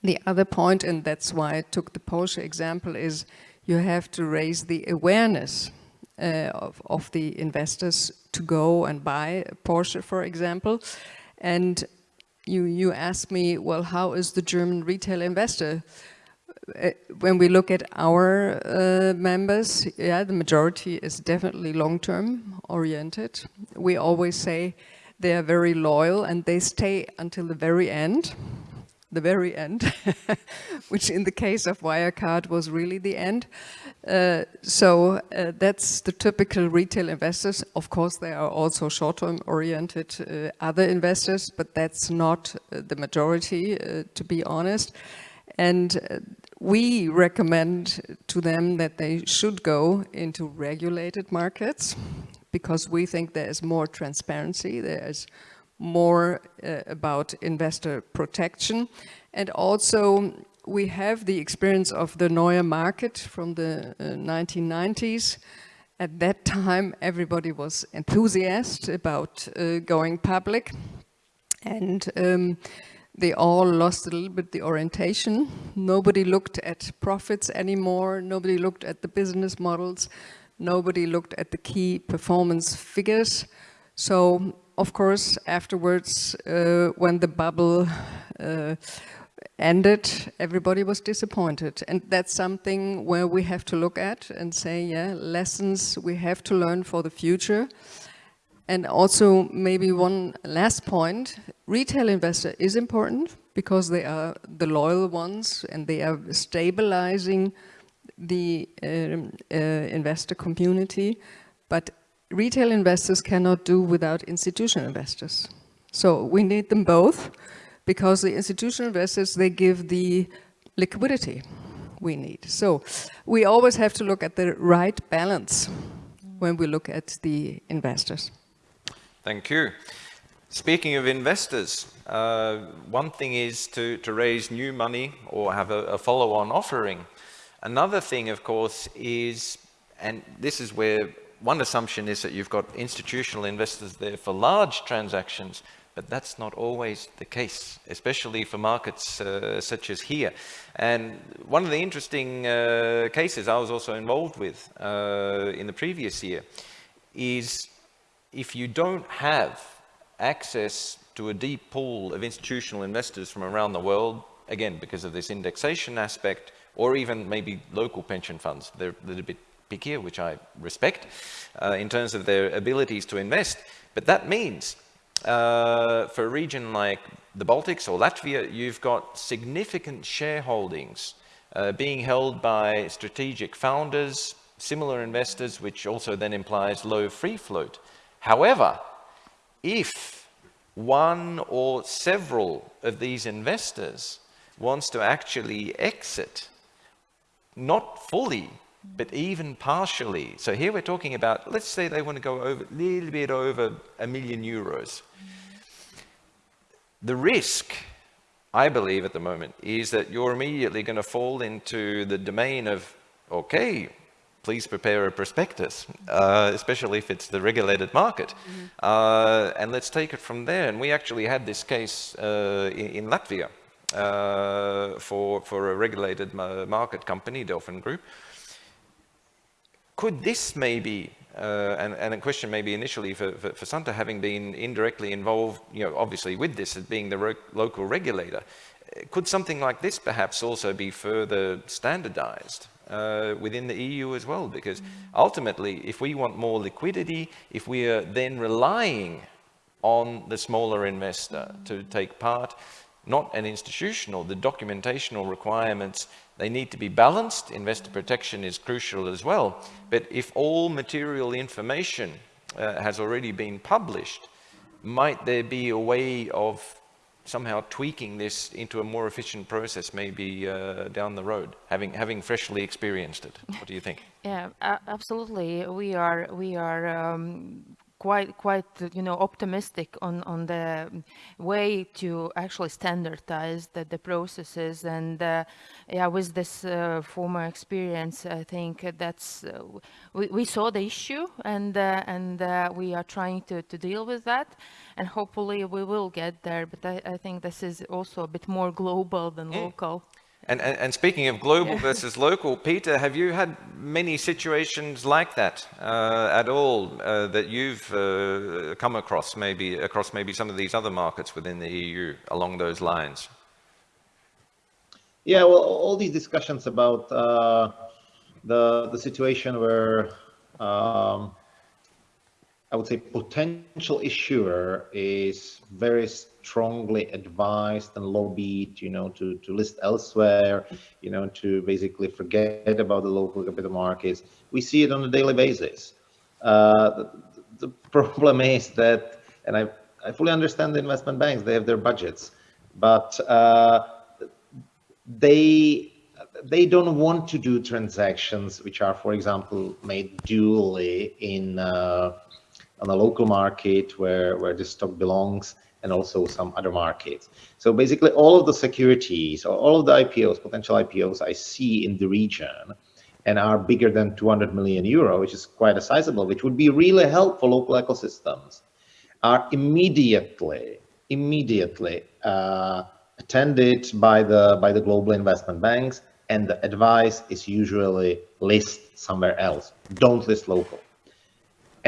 The other point, and that's why I took the Porsche example, is you have to raise the awareness uh, of, of the investors to go and buy a Porsche, for example. And you, you asked me, well, how is the German retail investor? Uh, when we look at our uh, members, yeah, the majority is definitely long-term oriented. We always say they are very loyal and they stay until the very end the very end, which in the case of Wirecard was really the end. Uh, so uh, that's the typical retail investors. Of course, there are also short-term oriented uh, other investors, but that's not uh, the majority, to be honest. And we recommend to them that they should go into regulated markets because we think there is more transparency, there is more uh, about investor protection. And also we have the experience of the Neue market from the uh, 1990s. At that time, everybody was enthusiastic about uh, going public. And um, they all lost a little bit the orientation. Nobody looked at profits anymore. Nobody looked at the business models. Nobody looked at the key performance figures. So of course, afterwards, uh, when the bubble uh, ended, everybody was disappointed. And that's something where we have to look at and say, yeah, lessons we have to learn for the future. And also maybe one last point, retail investor is important because they are the loyal ones and they are stabilizing the um, uh, investor community. But retail investors cannot do without institutional investors. So we need them both because the institutional investors, they give the liquidity we need. So we always have to look at the right balance when we look at the investors. Thank you. Speaking of investors, uh, one thing is to, to raise new money or have a, a follow-on offering. Another thing, of course, is, and this is where one assumption is that you've got institutional investors there for large transactions, but that's not always the case, especially for markets uh, such as here. And one of the interesting uh, cases I was also involved with uh, in the previous year is if you don't have access to a deep pool of institutional investors from around the world, again, because of this indexation aspect, or even maybe local pension funds, they're a little bit pickier, which I respect, uh, in terms of their abilities to invest. But that means uh, for a region like the Baltics or Latvia, you've got significant shareholdings uh, being held by strategic founders, similar investors, which also then implies low free float. However, if one or several of these investors wants to actually exit, not fully but even partially. So here we're talking about, let's say they want to go over a little bit over a million euros. The risk, I believe at the moment, is that you're immediately going to fall into the domain of, okay, please prepare a prospectus, uh, especially if it's the regulated market. Mm -hmm. uh, and let's take it from there. And we actually had this case uh, in, in, Latvia uh, for, for a regulated market company, Delfin Group, could this maybe, uh, and, and, a question maybe initially for, for, for, Santa having been indirectly involved, you know, obviously with this as being the local regulator, could something like this perhaps also be further standardized uh, within the EU as well, because ultimately, if we want more liquidity, if we are then relying on the smaller investor to take part, not an institutional, the documentational requirements, they need to be balanced. Investor protection is crucial as well. But if all material information uh, has already been published, might there be a way of somehow tweaking this into a more efficient process maybe uh, down the road, having having freshly experienced it? What do you think? Yeah, absolutely. We are we are um, quite quite you know optimistic on on the way to actually standardize the, the processes. And uh, yeah with this uh, former experience I think that's uh, we, we saw the issue and uh, and uh, we are trying to, to deal with that. And hopefully we will get there. But I, I think this is also a bit more global than yeah. local and, and, and, speaking of global yeah. versus local, Peter, have you had many situations like that uh, at all uh, that you've uh, come across, maybe across maybe some of these other markets within the EU along those lines? Yeah, well, all these discussions about uh, the the situation where um, I would say potential issuer is very strongly advised and lobbied, you know, to, to list elsewhere, you know, to basically forget about the local capital markets. We see it on a daily basis. Uh, the, the, problem is that, and I, I fully understand the investment banks, they have their budgets, but uh, they they don't want to do transactions which are, for example, made duly in uh, on a local market where where the stock belongs and also some other markets. So basically all of the securities or all of the IPOs, potential IPOs I see in the region and are bigger than 200 million euro, which is quite a sizable, which would be really helpful local ecosystems, are immediately, immediately uh, attended by the, by the global investment banks and the advice is usually list somewhere else. Don't list local.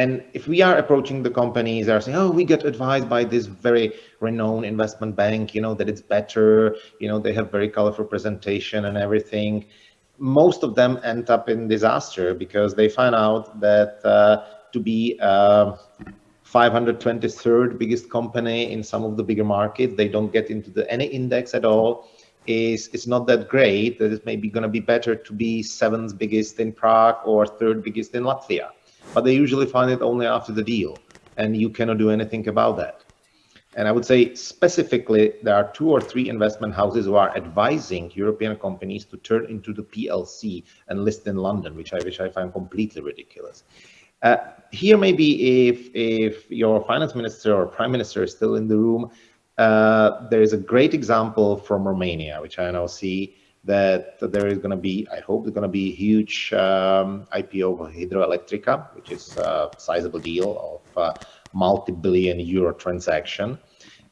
And if we are approaching the companies that are saying, oh, we get advised by this very renowned investment bank, you know, that it's better, you know, they have very colorful presentation and everything. Most of them end up in disaster because they find out that uh, to be uh, 523rd biggest company in some of the bigger markets, they don't get into the, any index at all. Is it's not that great. That it's maybe going to be better to be seventh biggest in Prague or third biggest in Latvia but they usually find it only after the deal, and you cannot do anything about that. And I would say specifically, there are two or three investment houses who are advising European companies to turn into the PLC and list in London, which I which I find completely ridiculous. Uh, here, maybe if if your finance minister or prime minister is still in the room, uh, there is a great example from Romania, which I now see, that there is going to be, I hope there's going to be a huge um, IPO of Hidroelectrica, which is a sizable deal of a multi-billion euro transaction.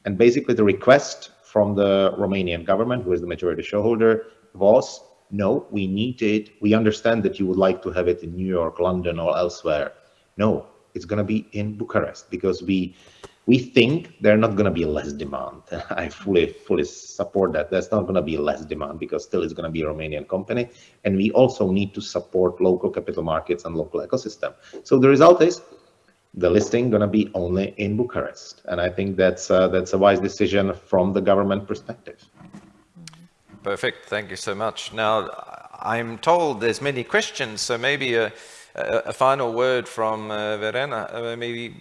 And basically the request from the Romanian government, who is the majority shareholder, was, no, we need it. We understand that you would like to have it in New York, London, or elsewhere. No, it's going to be in Bucharest because we we think there's not going to be less demand. I fully, fully support that. There's not going to be less demand because still it's going to be a Romanian company. And we also need to support local capital markets and local ecosystem. So the result is the listing going to be only in Bucharest. And I think that's, uh, that's a wise decision from the government perspective. Perfect. Thank you so much. Now, I'm told there's many questions, so maybe uh, a, final word from uh, Verena, uh, maybe,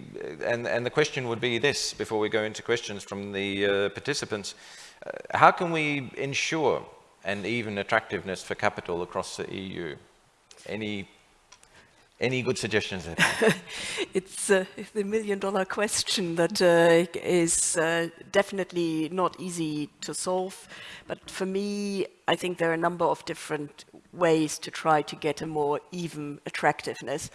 and, and the question would be this, before we go into questions from the uh, participants. How can we ensure an even attractiveness for capital across the EU? Any any good suggestions there? it's uh, the million dollar question that uh, is uh, definitely not easy to solve. But for me, I think there are a number of different ways to try to get a more even attractiveness.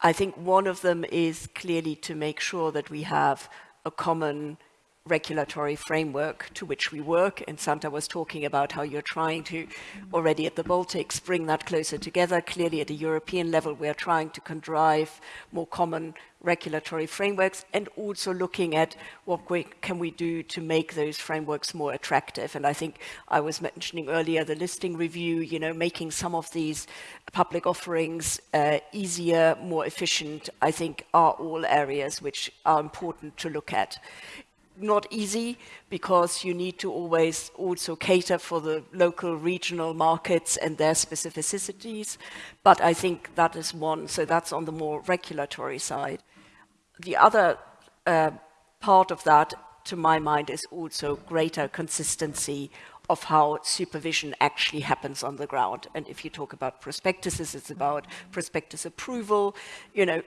I think one of them is clearly to make sure that we have a common regulatory framework to which we work. And Santa was talking about how you're trying to, already at the Baltics, bring that closer together. Clearly at a European level, we are trying to contrive more common regulatory frameworks and also looking at what we, can we do to make those frameworks more attractive. And I think I was mentioning earlier the listing review, you know, making some of these public offerings uh, easier, more efficient, I think are all areas which are important to look at not easy because you need to always also cater for the local regional markets and their specificities. But I think that is one, so that's on the more regulatory side. The other uh, part of that, to my mind, is also greater consistency of how supervision actually happens on the ground. And if you talk about prospectuses, it's about prospectus approval, you know,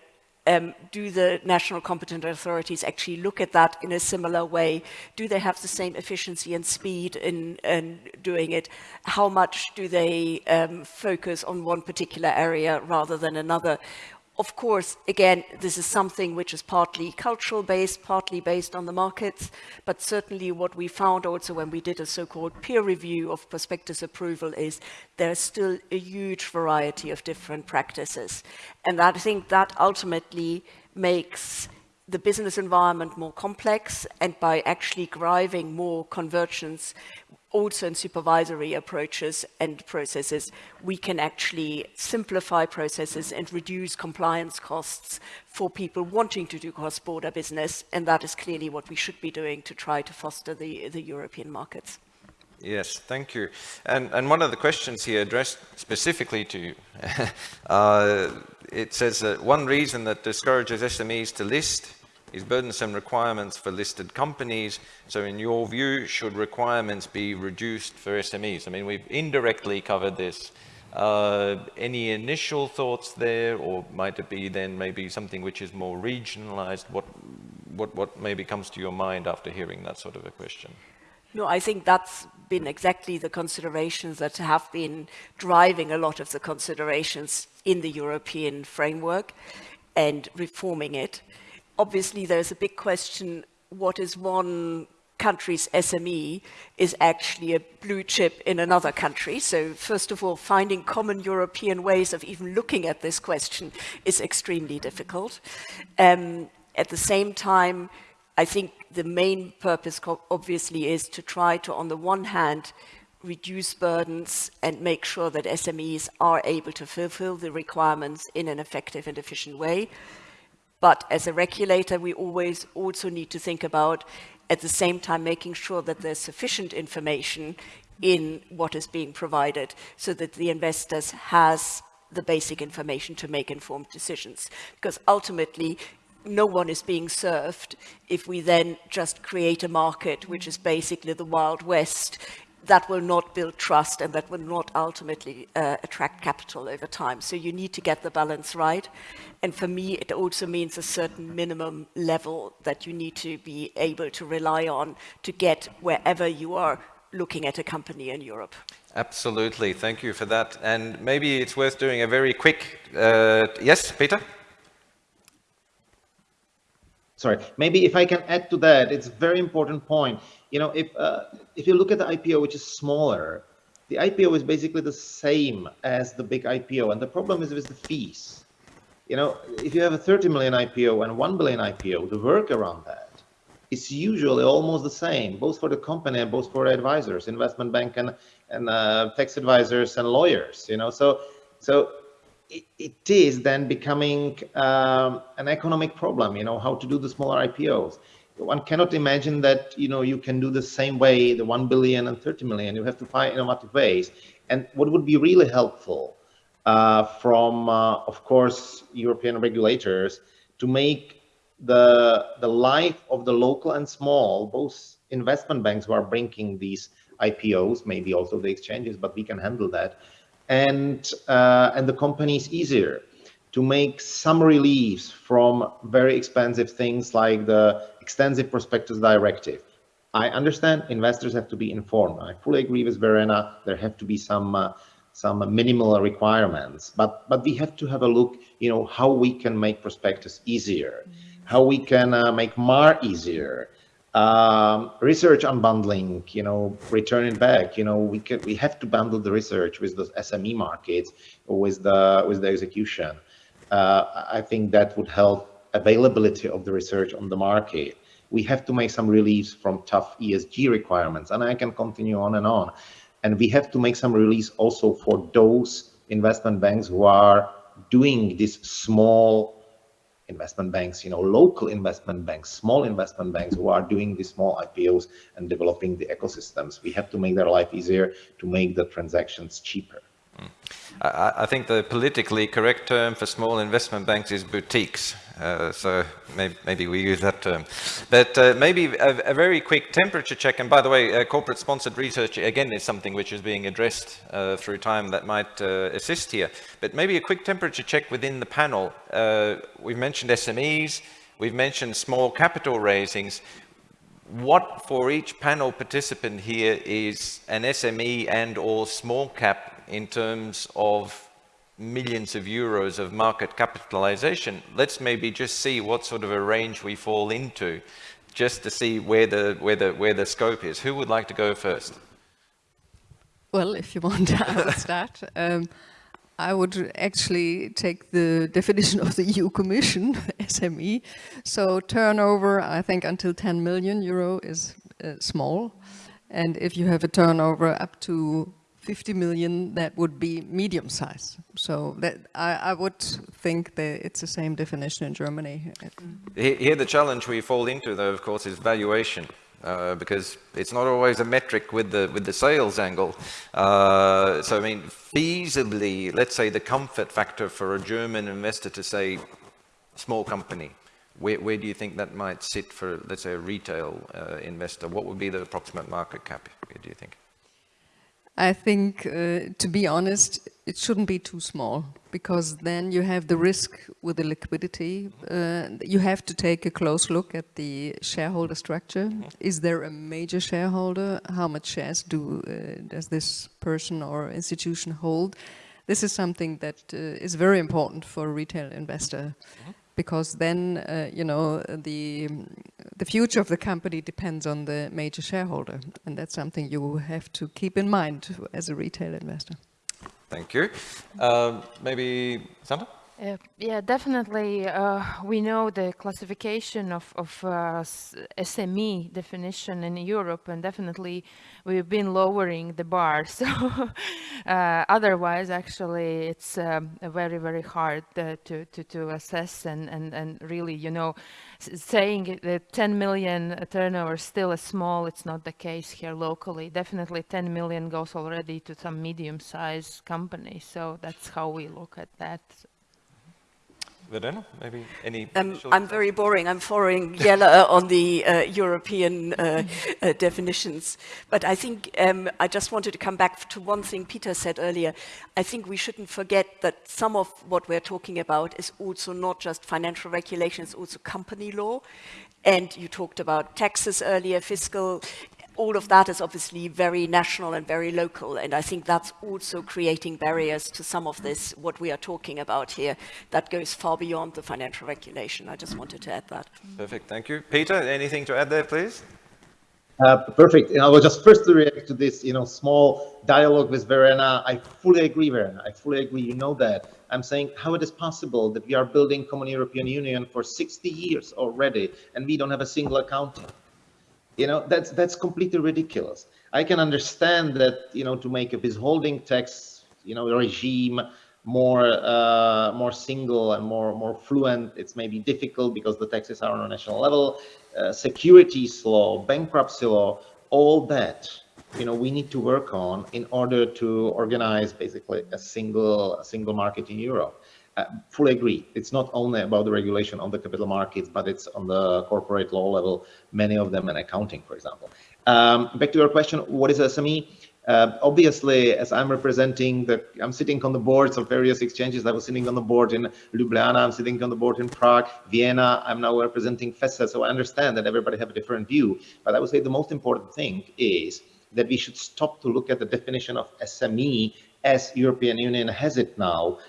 um, do the national competent authorities actually look at that in a similar way? Do they have the same efficiency and speed in, in doing it? How much do they um, focus on one particular area rather than another? Of course, again, this is something which is partly cultural based, partly based on the markets, but certainly what we found also when we did a so-called peer review of prospectus approval is there's still a huge variety of different practices. And I think that ultimately makes the business environment more complex and by actually driving more convergence also in supervisory approaches and processes, we can actually simplify processes and reduce compliance costs for people wanting to do cross-border business. And that is clearly what we should be doing to try to foster the, the European markets. Yes, thank you. And, and one of the questions here addressed specifically to you, uh, it says that one reason that discourages SMEs to list is burdensome requirements for listed companies. So in your view, should requirements be reduced for SMEs? I mean, we've indirectly covered this. Uh, any initial thoughts there, or might it be then maybe something which is more regionalized? What, what, what maybe comes to your mind after hearing that sort of a question? No, I think that's been exactly the considerations that have been driving a lot of the considerations in the European framework and reforming it obviously there's a big question, what is one country's SME is actually a blue chip in another country. So first of all, finding common European ways of even looking at this question is extremely difficult. Um, at the same time, I think the main purpose obviously is to try to, on the one hand, reduce burdens and make sure that SMEs are able to fulfill the requirements in an effective and efficient way. But as a regulator, we always also need to think about, at the same time, making sure that there's sufficient information in what is being provided so that the investors has the basic information to make informed decisions. Because ultimately, no one is being served if we then just create a market which is basically the Wild West that will not build trust and that will not ultimately uh, attract capital over time. So you need to get the balance right. And for me, it also means a certain minimum level that you need to be able to rely on to get wherever you are looking at a company in Europe. Absolutely. Thank you for that. And maybe it's worth doing a very quick, uh, yes, Peter? Sorry, maybe if I can add to that, it's a very important point you know, if uh, if you look at the IPO, which is smaller, the IPO is basically the same as the big IPO, and the problem is with the fees. You know, if you have a 30 million IPO and 1 billion IPO, the work around that is usually almost the same, both for the company and both for advisors, investment bank and and uh, tax advisors and lawyers. You know, so so it, is then becoming um, an economic problem. You know, how to do the smaller IPOs one cannot imagine that you know you can do the same way the 1 billion and 30 million. You have to find innovative ways. And what would be really helpful uh, from uh, of course european regulators to make the the life of the local and small both investment banks who are bringing these ipos maybe also the exchanges but we can handle that and uh, and the companies easier to make some reliefs from very expensive things like the extensive prospectus directive. I understand investors have to be informed. I fully agree with Verena. There have to be some uh, some minimal requirements, but but we have to have a look. You know how we can make prospectus easier, how we can uh, make MAR easier, Um, research unbundling, you know, return it back. You know, we can we have to bundle the research with the SME markets or with the with the execution. Uh, I think that would help availability of the research on the market. We have to make some reliefs from tough ESG requirements, and I can continue on and on. And we have to make some release also for those investment banks who are doing these small investment banks, you know, local investment banks, small investment banks who are doing these small IPOs and developing the ecosystems. We have to make their life easier to make the transactions cheaper. Mm. I, I, think the politically correct term for small investment banks is boutiques. Uh, so maybe, maybe, we use that term. But uh, maybe a, a, very quick temperature check. And by the way, uh, corporate sponsored research, again, is something which is being addressed uh, through time that might uh, assist here. But maybe a quick temperature check within the panel. Uh, we've mentioned SMEs, we've mentioned small capital raisings. What for each panel participant here is an SME and or small cap in terms of millions of euros of market capitalization, let's maybe just see what sort of a range we fall into, just to see where the, where the, where the scope is. Who would like to go first? Well, if you want, I will start. Um, I would actually take the definition of the EU Commission, SME. So turnover, I think until 10 million euro is uh, small. And if you have a turnover up to 50 million, that would be medium size. So that I, I, would think that it's the same definition in Germany. Here the challenge we fall into though, of course, is valuation. Uh, because it's not always a metric with the with the sales angle. Uh, so I mean, feasibly, let's say the comfort factor for a German investor to say, small company, where, where do you think that might sit for, let's say, a retail uh, investor? What would be the approximate market cap, do you think? I think, uh, to be honest, it shouldn't be too small because then you have the risk with the liquidity. Uh, you have to take a close look at the shareholder structure. Is there a major shareholder? How much shares do uh, does this person or institution hold? This is something that uh, is very important for a retail investor. Because then, uh, you know, the, the future of the company depends on the major shareholder. And that's something you have to keep in mind as a retail investor. Thank you. Uh, maybe Sandra? Uh, yeah, definitely. Uh, we know the classification of, of uh, SME definition in Europe, and definitely we've been lowering the bar. So uh, otherwise, actually, it's um, very, very hard uh, to, to, to assess and, and, and really, you know, saying that 10 million turnover is still is small, it's not the case here locally. Definitely 10 million goes already to some medium-sized company. So that's how we look at that. Verena, maybe any? Um, I'm very boring. I'm following Jella on the uh, European uh, uh, definitions. But I think um, I just wanted to come back to one thing Peter said earlier. I think we shouldn't forget that some of what we're talking about is also not just financial regulation, it's also company law. And you talked about taxes earlier, fiscal all of that is obviously very national and very local. And I think that's also creating barriers to some of this, what we are talking about here, that goes far beyond the financial regulation. I just wanted to add that. Perfect, thank you. Peter, anything to add there, please? Uh, perfect. And I will just first react to this, you know, small dialogue with Verena. I fully agree, Verena. I fully agree. You know that. I'm saying how it is possible that we are building common European Union for 60 years already, and we don't have a single accounting. You know, that's that's completely ridiculous. I can understand that, you know, to make a withholding tax, you know, regime more uh, more single and more more fluent, it's maybe difficult because the taxes are on a national level. Uh, securities law, bankruptcy law, all that, you know, we need to work on in order to organize basically a single a single market in Europe. Fully agree. It's not only about the regulation on the capital markets, but it's on the corporate law level, many of them, and accounting, for example. Um, back to your question, what is SME? Uh, obviously, as I'm representing the, I'm sitting on the boards of various exchanges. I was sitting on the board in Ljubljana, I'm sitting on the board in Prague, Vienna. I'm now representing FESE, so I understand that everybody have a different view. But I would say the most important thing is that we should stop to look at the definition of SME as European Union has it now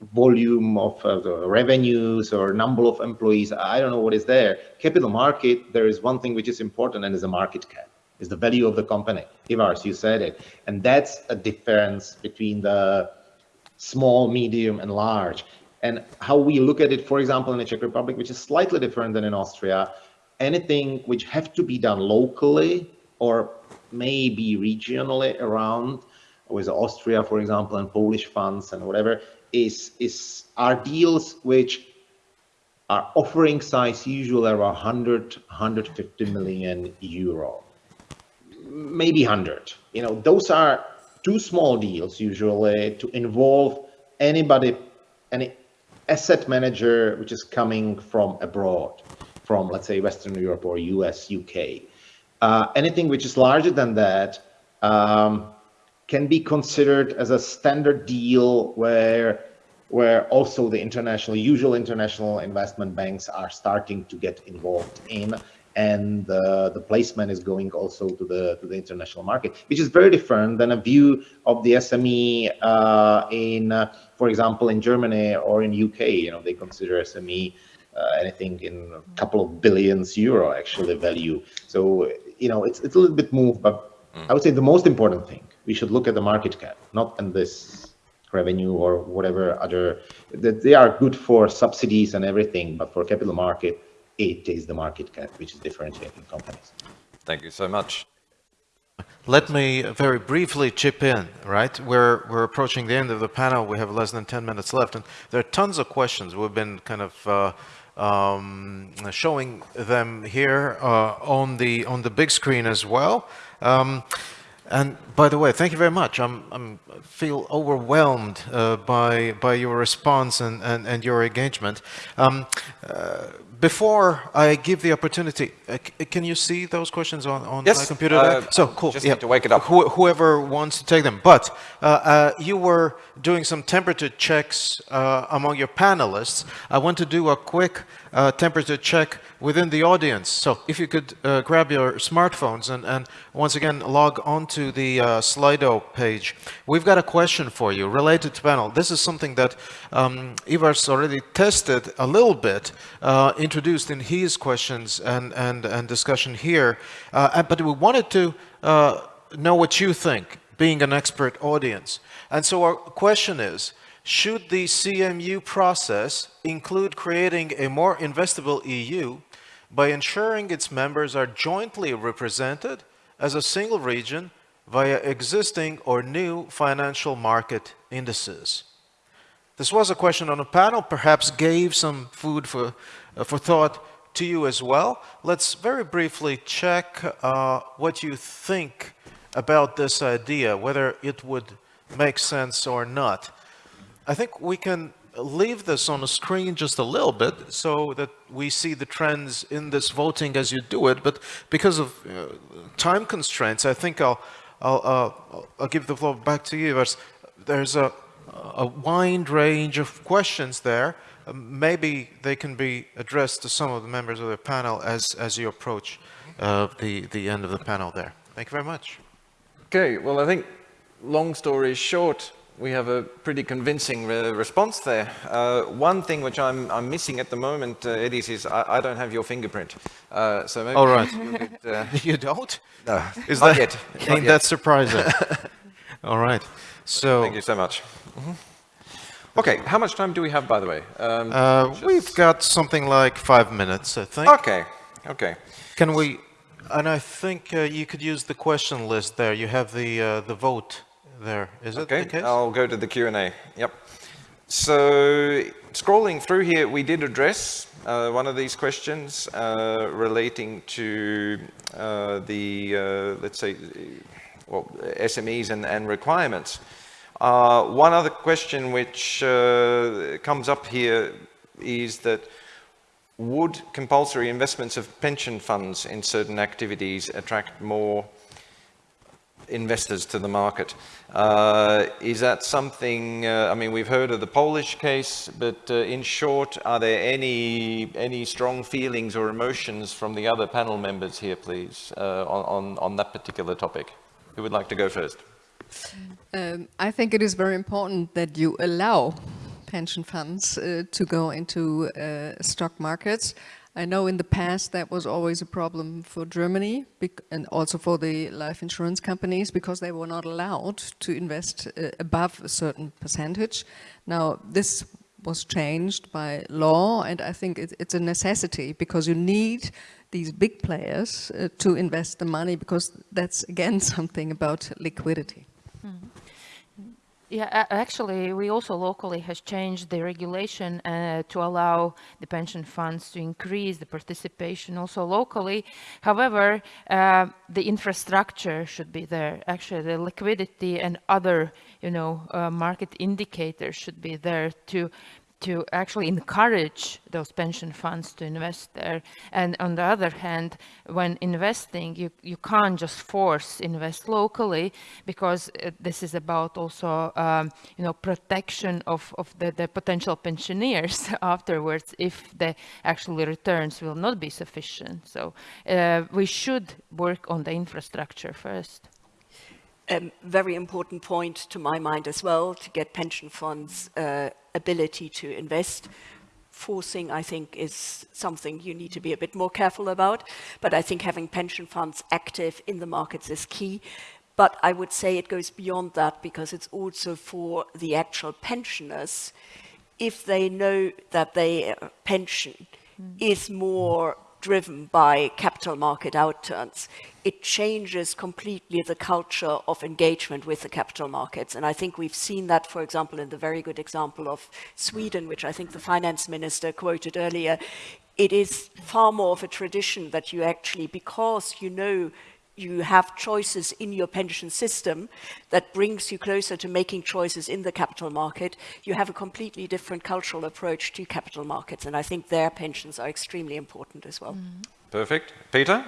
volume of uh, the revenues or number of employees. I don't know what is there. Capital market, there is one thing which is important and is a market cap, is the value of the company. Ivars, you said it. And that's a difference between the small, medium, and large. And how we look at it, for example, in the Czech Republic, which is slightly different than in Austria, anything which have to be done locally or maybe regionally around with Austria, for example, and Polish funds and whatever, is, is are deals which are offering size usually around 100, 150 million euro, maybe 100. You know, those are too small deals usually to involve anybody, any asset manager which is coming from abroad, from let's say Western Europe or US, UK. Uh, anything which is larger than that um, can be considered as a standard deal where where also the international, usual international investment banks are starting to get involved in, and uh, the placement is going also to the to the international market, which is very different than a view of the SME uh, in, uh, for example, in Germany or in UK. You know, they consider SME uh, anything in a couple of billions euro actually value. So you know, it's it's a little bit moved, but I would say the most important thing we should look at the market cap, not in this revenue or whatever other that they are good for subsidies and everything, but for capital market, it is the market cap which is differentiating companies. Thank you so much. Let me very briefly chip in, right? We're, we're approaching the end of the panel. We have less than 10 minutes left, and there are tons of questions. We've been kind of uh, um, showing them here uh, on the on the big screen as well. Um, and by the way, thank you very much. I'm, I'm feel overwhelmed uh, by by your response and and, and your engagement. Um, uh, before I give the opportunity, uh, can you see those questions on, on yes, my computer? uh, so cool. Just yeah. need to wake it up. Wh whoever wants to take them. But uh, uh, you were doing some temperature checks uh, among your panelists. I want to do a quick uh, temperature check within the audience. So if you could uh, grab your smartphones and, and once again log onto the Slido page. We've got a question for you related to panel. This is something that um, Ivars already tested a little bit introduced in his questions and, and, and discussion here, uh, but we wanted to uh, know what you think, being an expert audience. And so our question is, should the CMU process include creating a more investable EU by ensuring its members are jointly represented as a single region via existing or new financial market indices? This was a question on a panel, perhaps gave some food for uh, for thought to you as well. Let's very briefly check uh, what you think about this idea, whether it would make sense or not. I think we can leave this on the screen just a little bit so that we see the trends in this voting as you do it. But because of uh, time constraints, I think I'll, I'll, uh, I'll give the floor back to you. There's a, a wide range of questions there. Um, maybe they can be addressed to some of the members of the panel as, as you approach uh, the, the end of the panel there. Thank you very much. Okay, well, I think long story short, we have a pretty convincing re response there. Uh, one thing which I'm, I'm missing at the moment, uh, Edis, is I, I don't have your fingerprint. Uh, so maybe All right. Could, uh, you don't? No, is not that, yet. Ain't Not yet. that surprising? All right. So Thank you so much. Mm -hmm. Okay, how much time do we have, by the way? Um, uh, we've got something like five minutes, I think. Okay, okay. Can we, and I think uh, you could use the question list there. You have the, uh, the vote there. Is okay, it the case? I'll go to the Q&A. Yep. So scrolling through here, we did address uh, one of these questions uh, relating to uh, the, let's say, well, SMEs and, and requirements. Uh, one other question which uh, comes up here is that would compulsory investments of pension funds in certain activities attract more investors to the market? Uh, is that something, uh, I mean, we've heard of the Polish case, but uh, in short, are there any, any strong feelings or emotions from the other panel members here, please, uh, on, on, that particular topic? Who would like to go first? Um, I think it is very important that you allow pension funds uh, to go into uh, stock markets. I know in the past that was always a problem for Germany and also for the life insurance companies because they were not allowed to invest uh, above a certain percentage. Now this was changed by law and I think it, it's a necessity because you need these big players uh, to invest the money because that's again something about liquidity. Mm. Yeah, actually, we also locally has changed the regulation uh, to allow the pension funds to increase the participation also locally. However, uh, the infrastructure should be there. Actually, the liquidity and other, you know, uh, market indicators should be there to to actually encourage those pension funds to invest there. And on the other hand, when investing, you, you can't just force invest locally because uh, this is about also, um, you know, protection of, of the, the potential pensioners afterwards if the actually returns will not be sufficient. So uh, we should work on the infrastructure first. Um, very important point to my mind as well to get pension funds uh, ability to invest. Forcing, I think, is something you need to be a bit more careful about. But I think having pension funds active in the markets is key. But I would say it goes beyond that because it's also for the actual pensioners. If they know that their pension mm. is more driven by capital market outturns, it changes completely the culture of engagement with the capital markets. And I think we've seen that, for example, in the very good example of Sweden, which I think the finance minister quoted earlier. It is far more of a tradition that you actually, because you know you have choices in your pension system that brings you closer to making choices in the capital market, you have a completely different cultural approach to capital markets. And I think their pensions are extremely important as well. Mm. Perfect. Peter?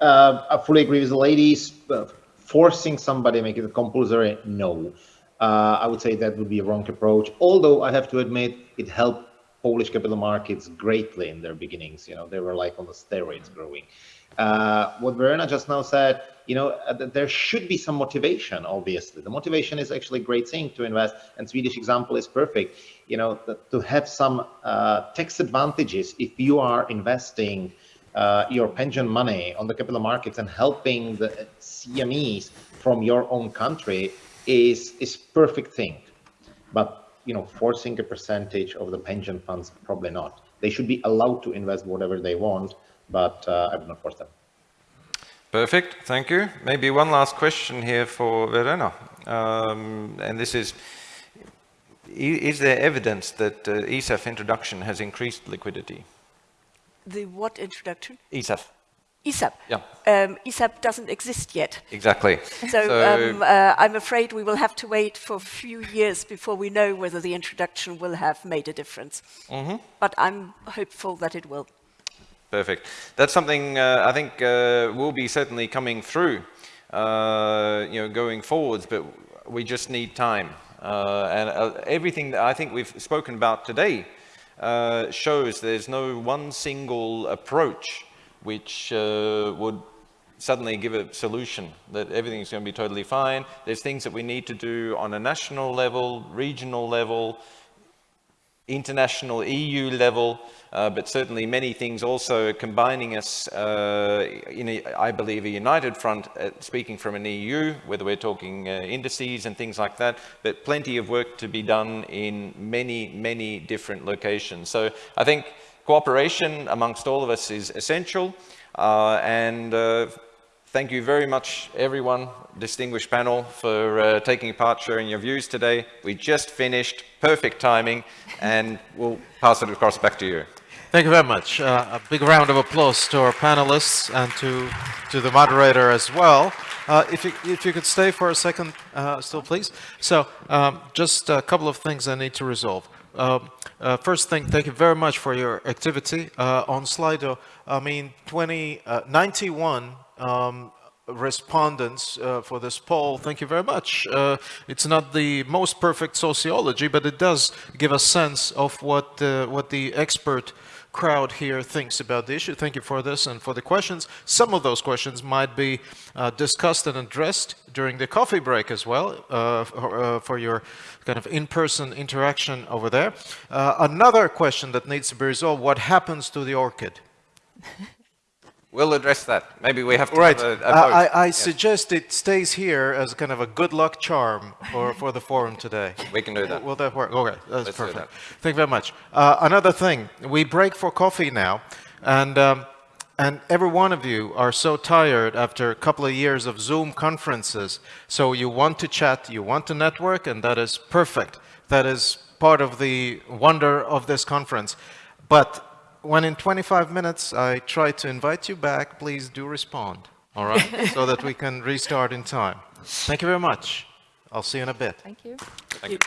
Uh, I fully agree with the ladies. Uh, forcing somebody to make it compulsory, no. Uh, I would say that would be a wrong approach. Although I have to admit, it helped Polish capital markets greatly in their beginnings. You know, they were like on the steroids growing. Uh, what Verena just now said, you know, uh, there should be some motivation, obviously. The motivation is actually a great thing to invest, and Swedish example is perfect. You know, to have some uh, tax advantages if you are investing uh, your pension money on the capital markets and helping the SMEs from your own country is is perfect thing. But you know, forcing a percentage of the pension funds, probably not. They should be allowed to invest whatever they want, but uh, I would not force them. Perfect, thank you. Maybe one last question here for Verena. Um, and this is, is there evidence that uh, ESAF introduction has increased liquidity? The what introduction? ESAF. ESAP. Yeah. Um, ESAP doesn't exist yet. Exactly. So, so um, uh, I'm afraid we will have to wait for a few years before we know whether the introduction will have made a difference. Mm -hmm. But I'm hopeful that it will. Perfect. That's something uh, I think uh, will be certainly coming through, uh, you know, going forwards, but we just need time. Uh, and uh, everything that I think we've spoken about today uh, shows there's no one single approach which would suddenly give a solution that everything's going to be totally fine. There's things that we need to do on a national level, regional level, international EU level, uh, but certainly many things also combining us uh, in, a, I believe, a united front, uh, speaking from an EU, whether we're talking uh, indices and things like that, but plenty of work to be done in many, many different locations. So I think cooperation amongst all of us is essential, uh, and uh, Thank you very much, everyone, distinguished panel, for uh, taking part, sharing your views today. We just finished, perfect timing, and we'll pass it across back to you. Thank you very much. Uh, a big round of applause to our panelists and to, to the moderator as well. Uh, if, you, if you could stay for a second uh, still, please. So um, just a couple of things I need to resolve. Um, uh, first thing, thank you very much for your activity uh, on Slido. I mean, 20, uh, 91 um, respondents uh, for this poll. Thank you very much. Uh, it's not the most perfect sociology, but it does give a sense of what, uh, what the expert crowd here thinks about the issue. Thank you for this and for the questions. Some of those questions might be uh, discussed and addressed during the coffee break as well uh, for, uh, for your kind of in-person interaction over there. Another question that needs to be resolved, what happens to the orchid? We'll address that. Maybe we have to Right. have a, a I, vote. I, I Yes, suggest it stays here as kind of a good luck charm for, for the forum today. we can do that. Will that work? Okay, that's Let's perfect. that. Thank you very much. Uh, another thing, we break for coffee now, and um, and every one of you are so tired after a couple of years of Zoom conferences. So you want to chat, you want to network, and that is perfect. That is part of the wonder of this conference. But when in 25 minutes I try to invite you back, please do respond. All right, so that we can restart in time. Thank you very much. I'll see you in a bit. Thank you. Thank you.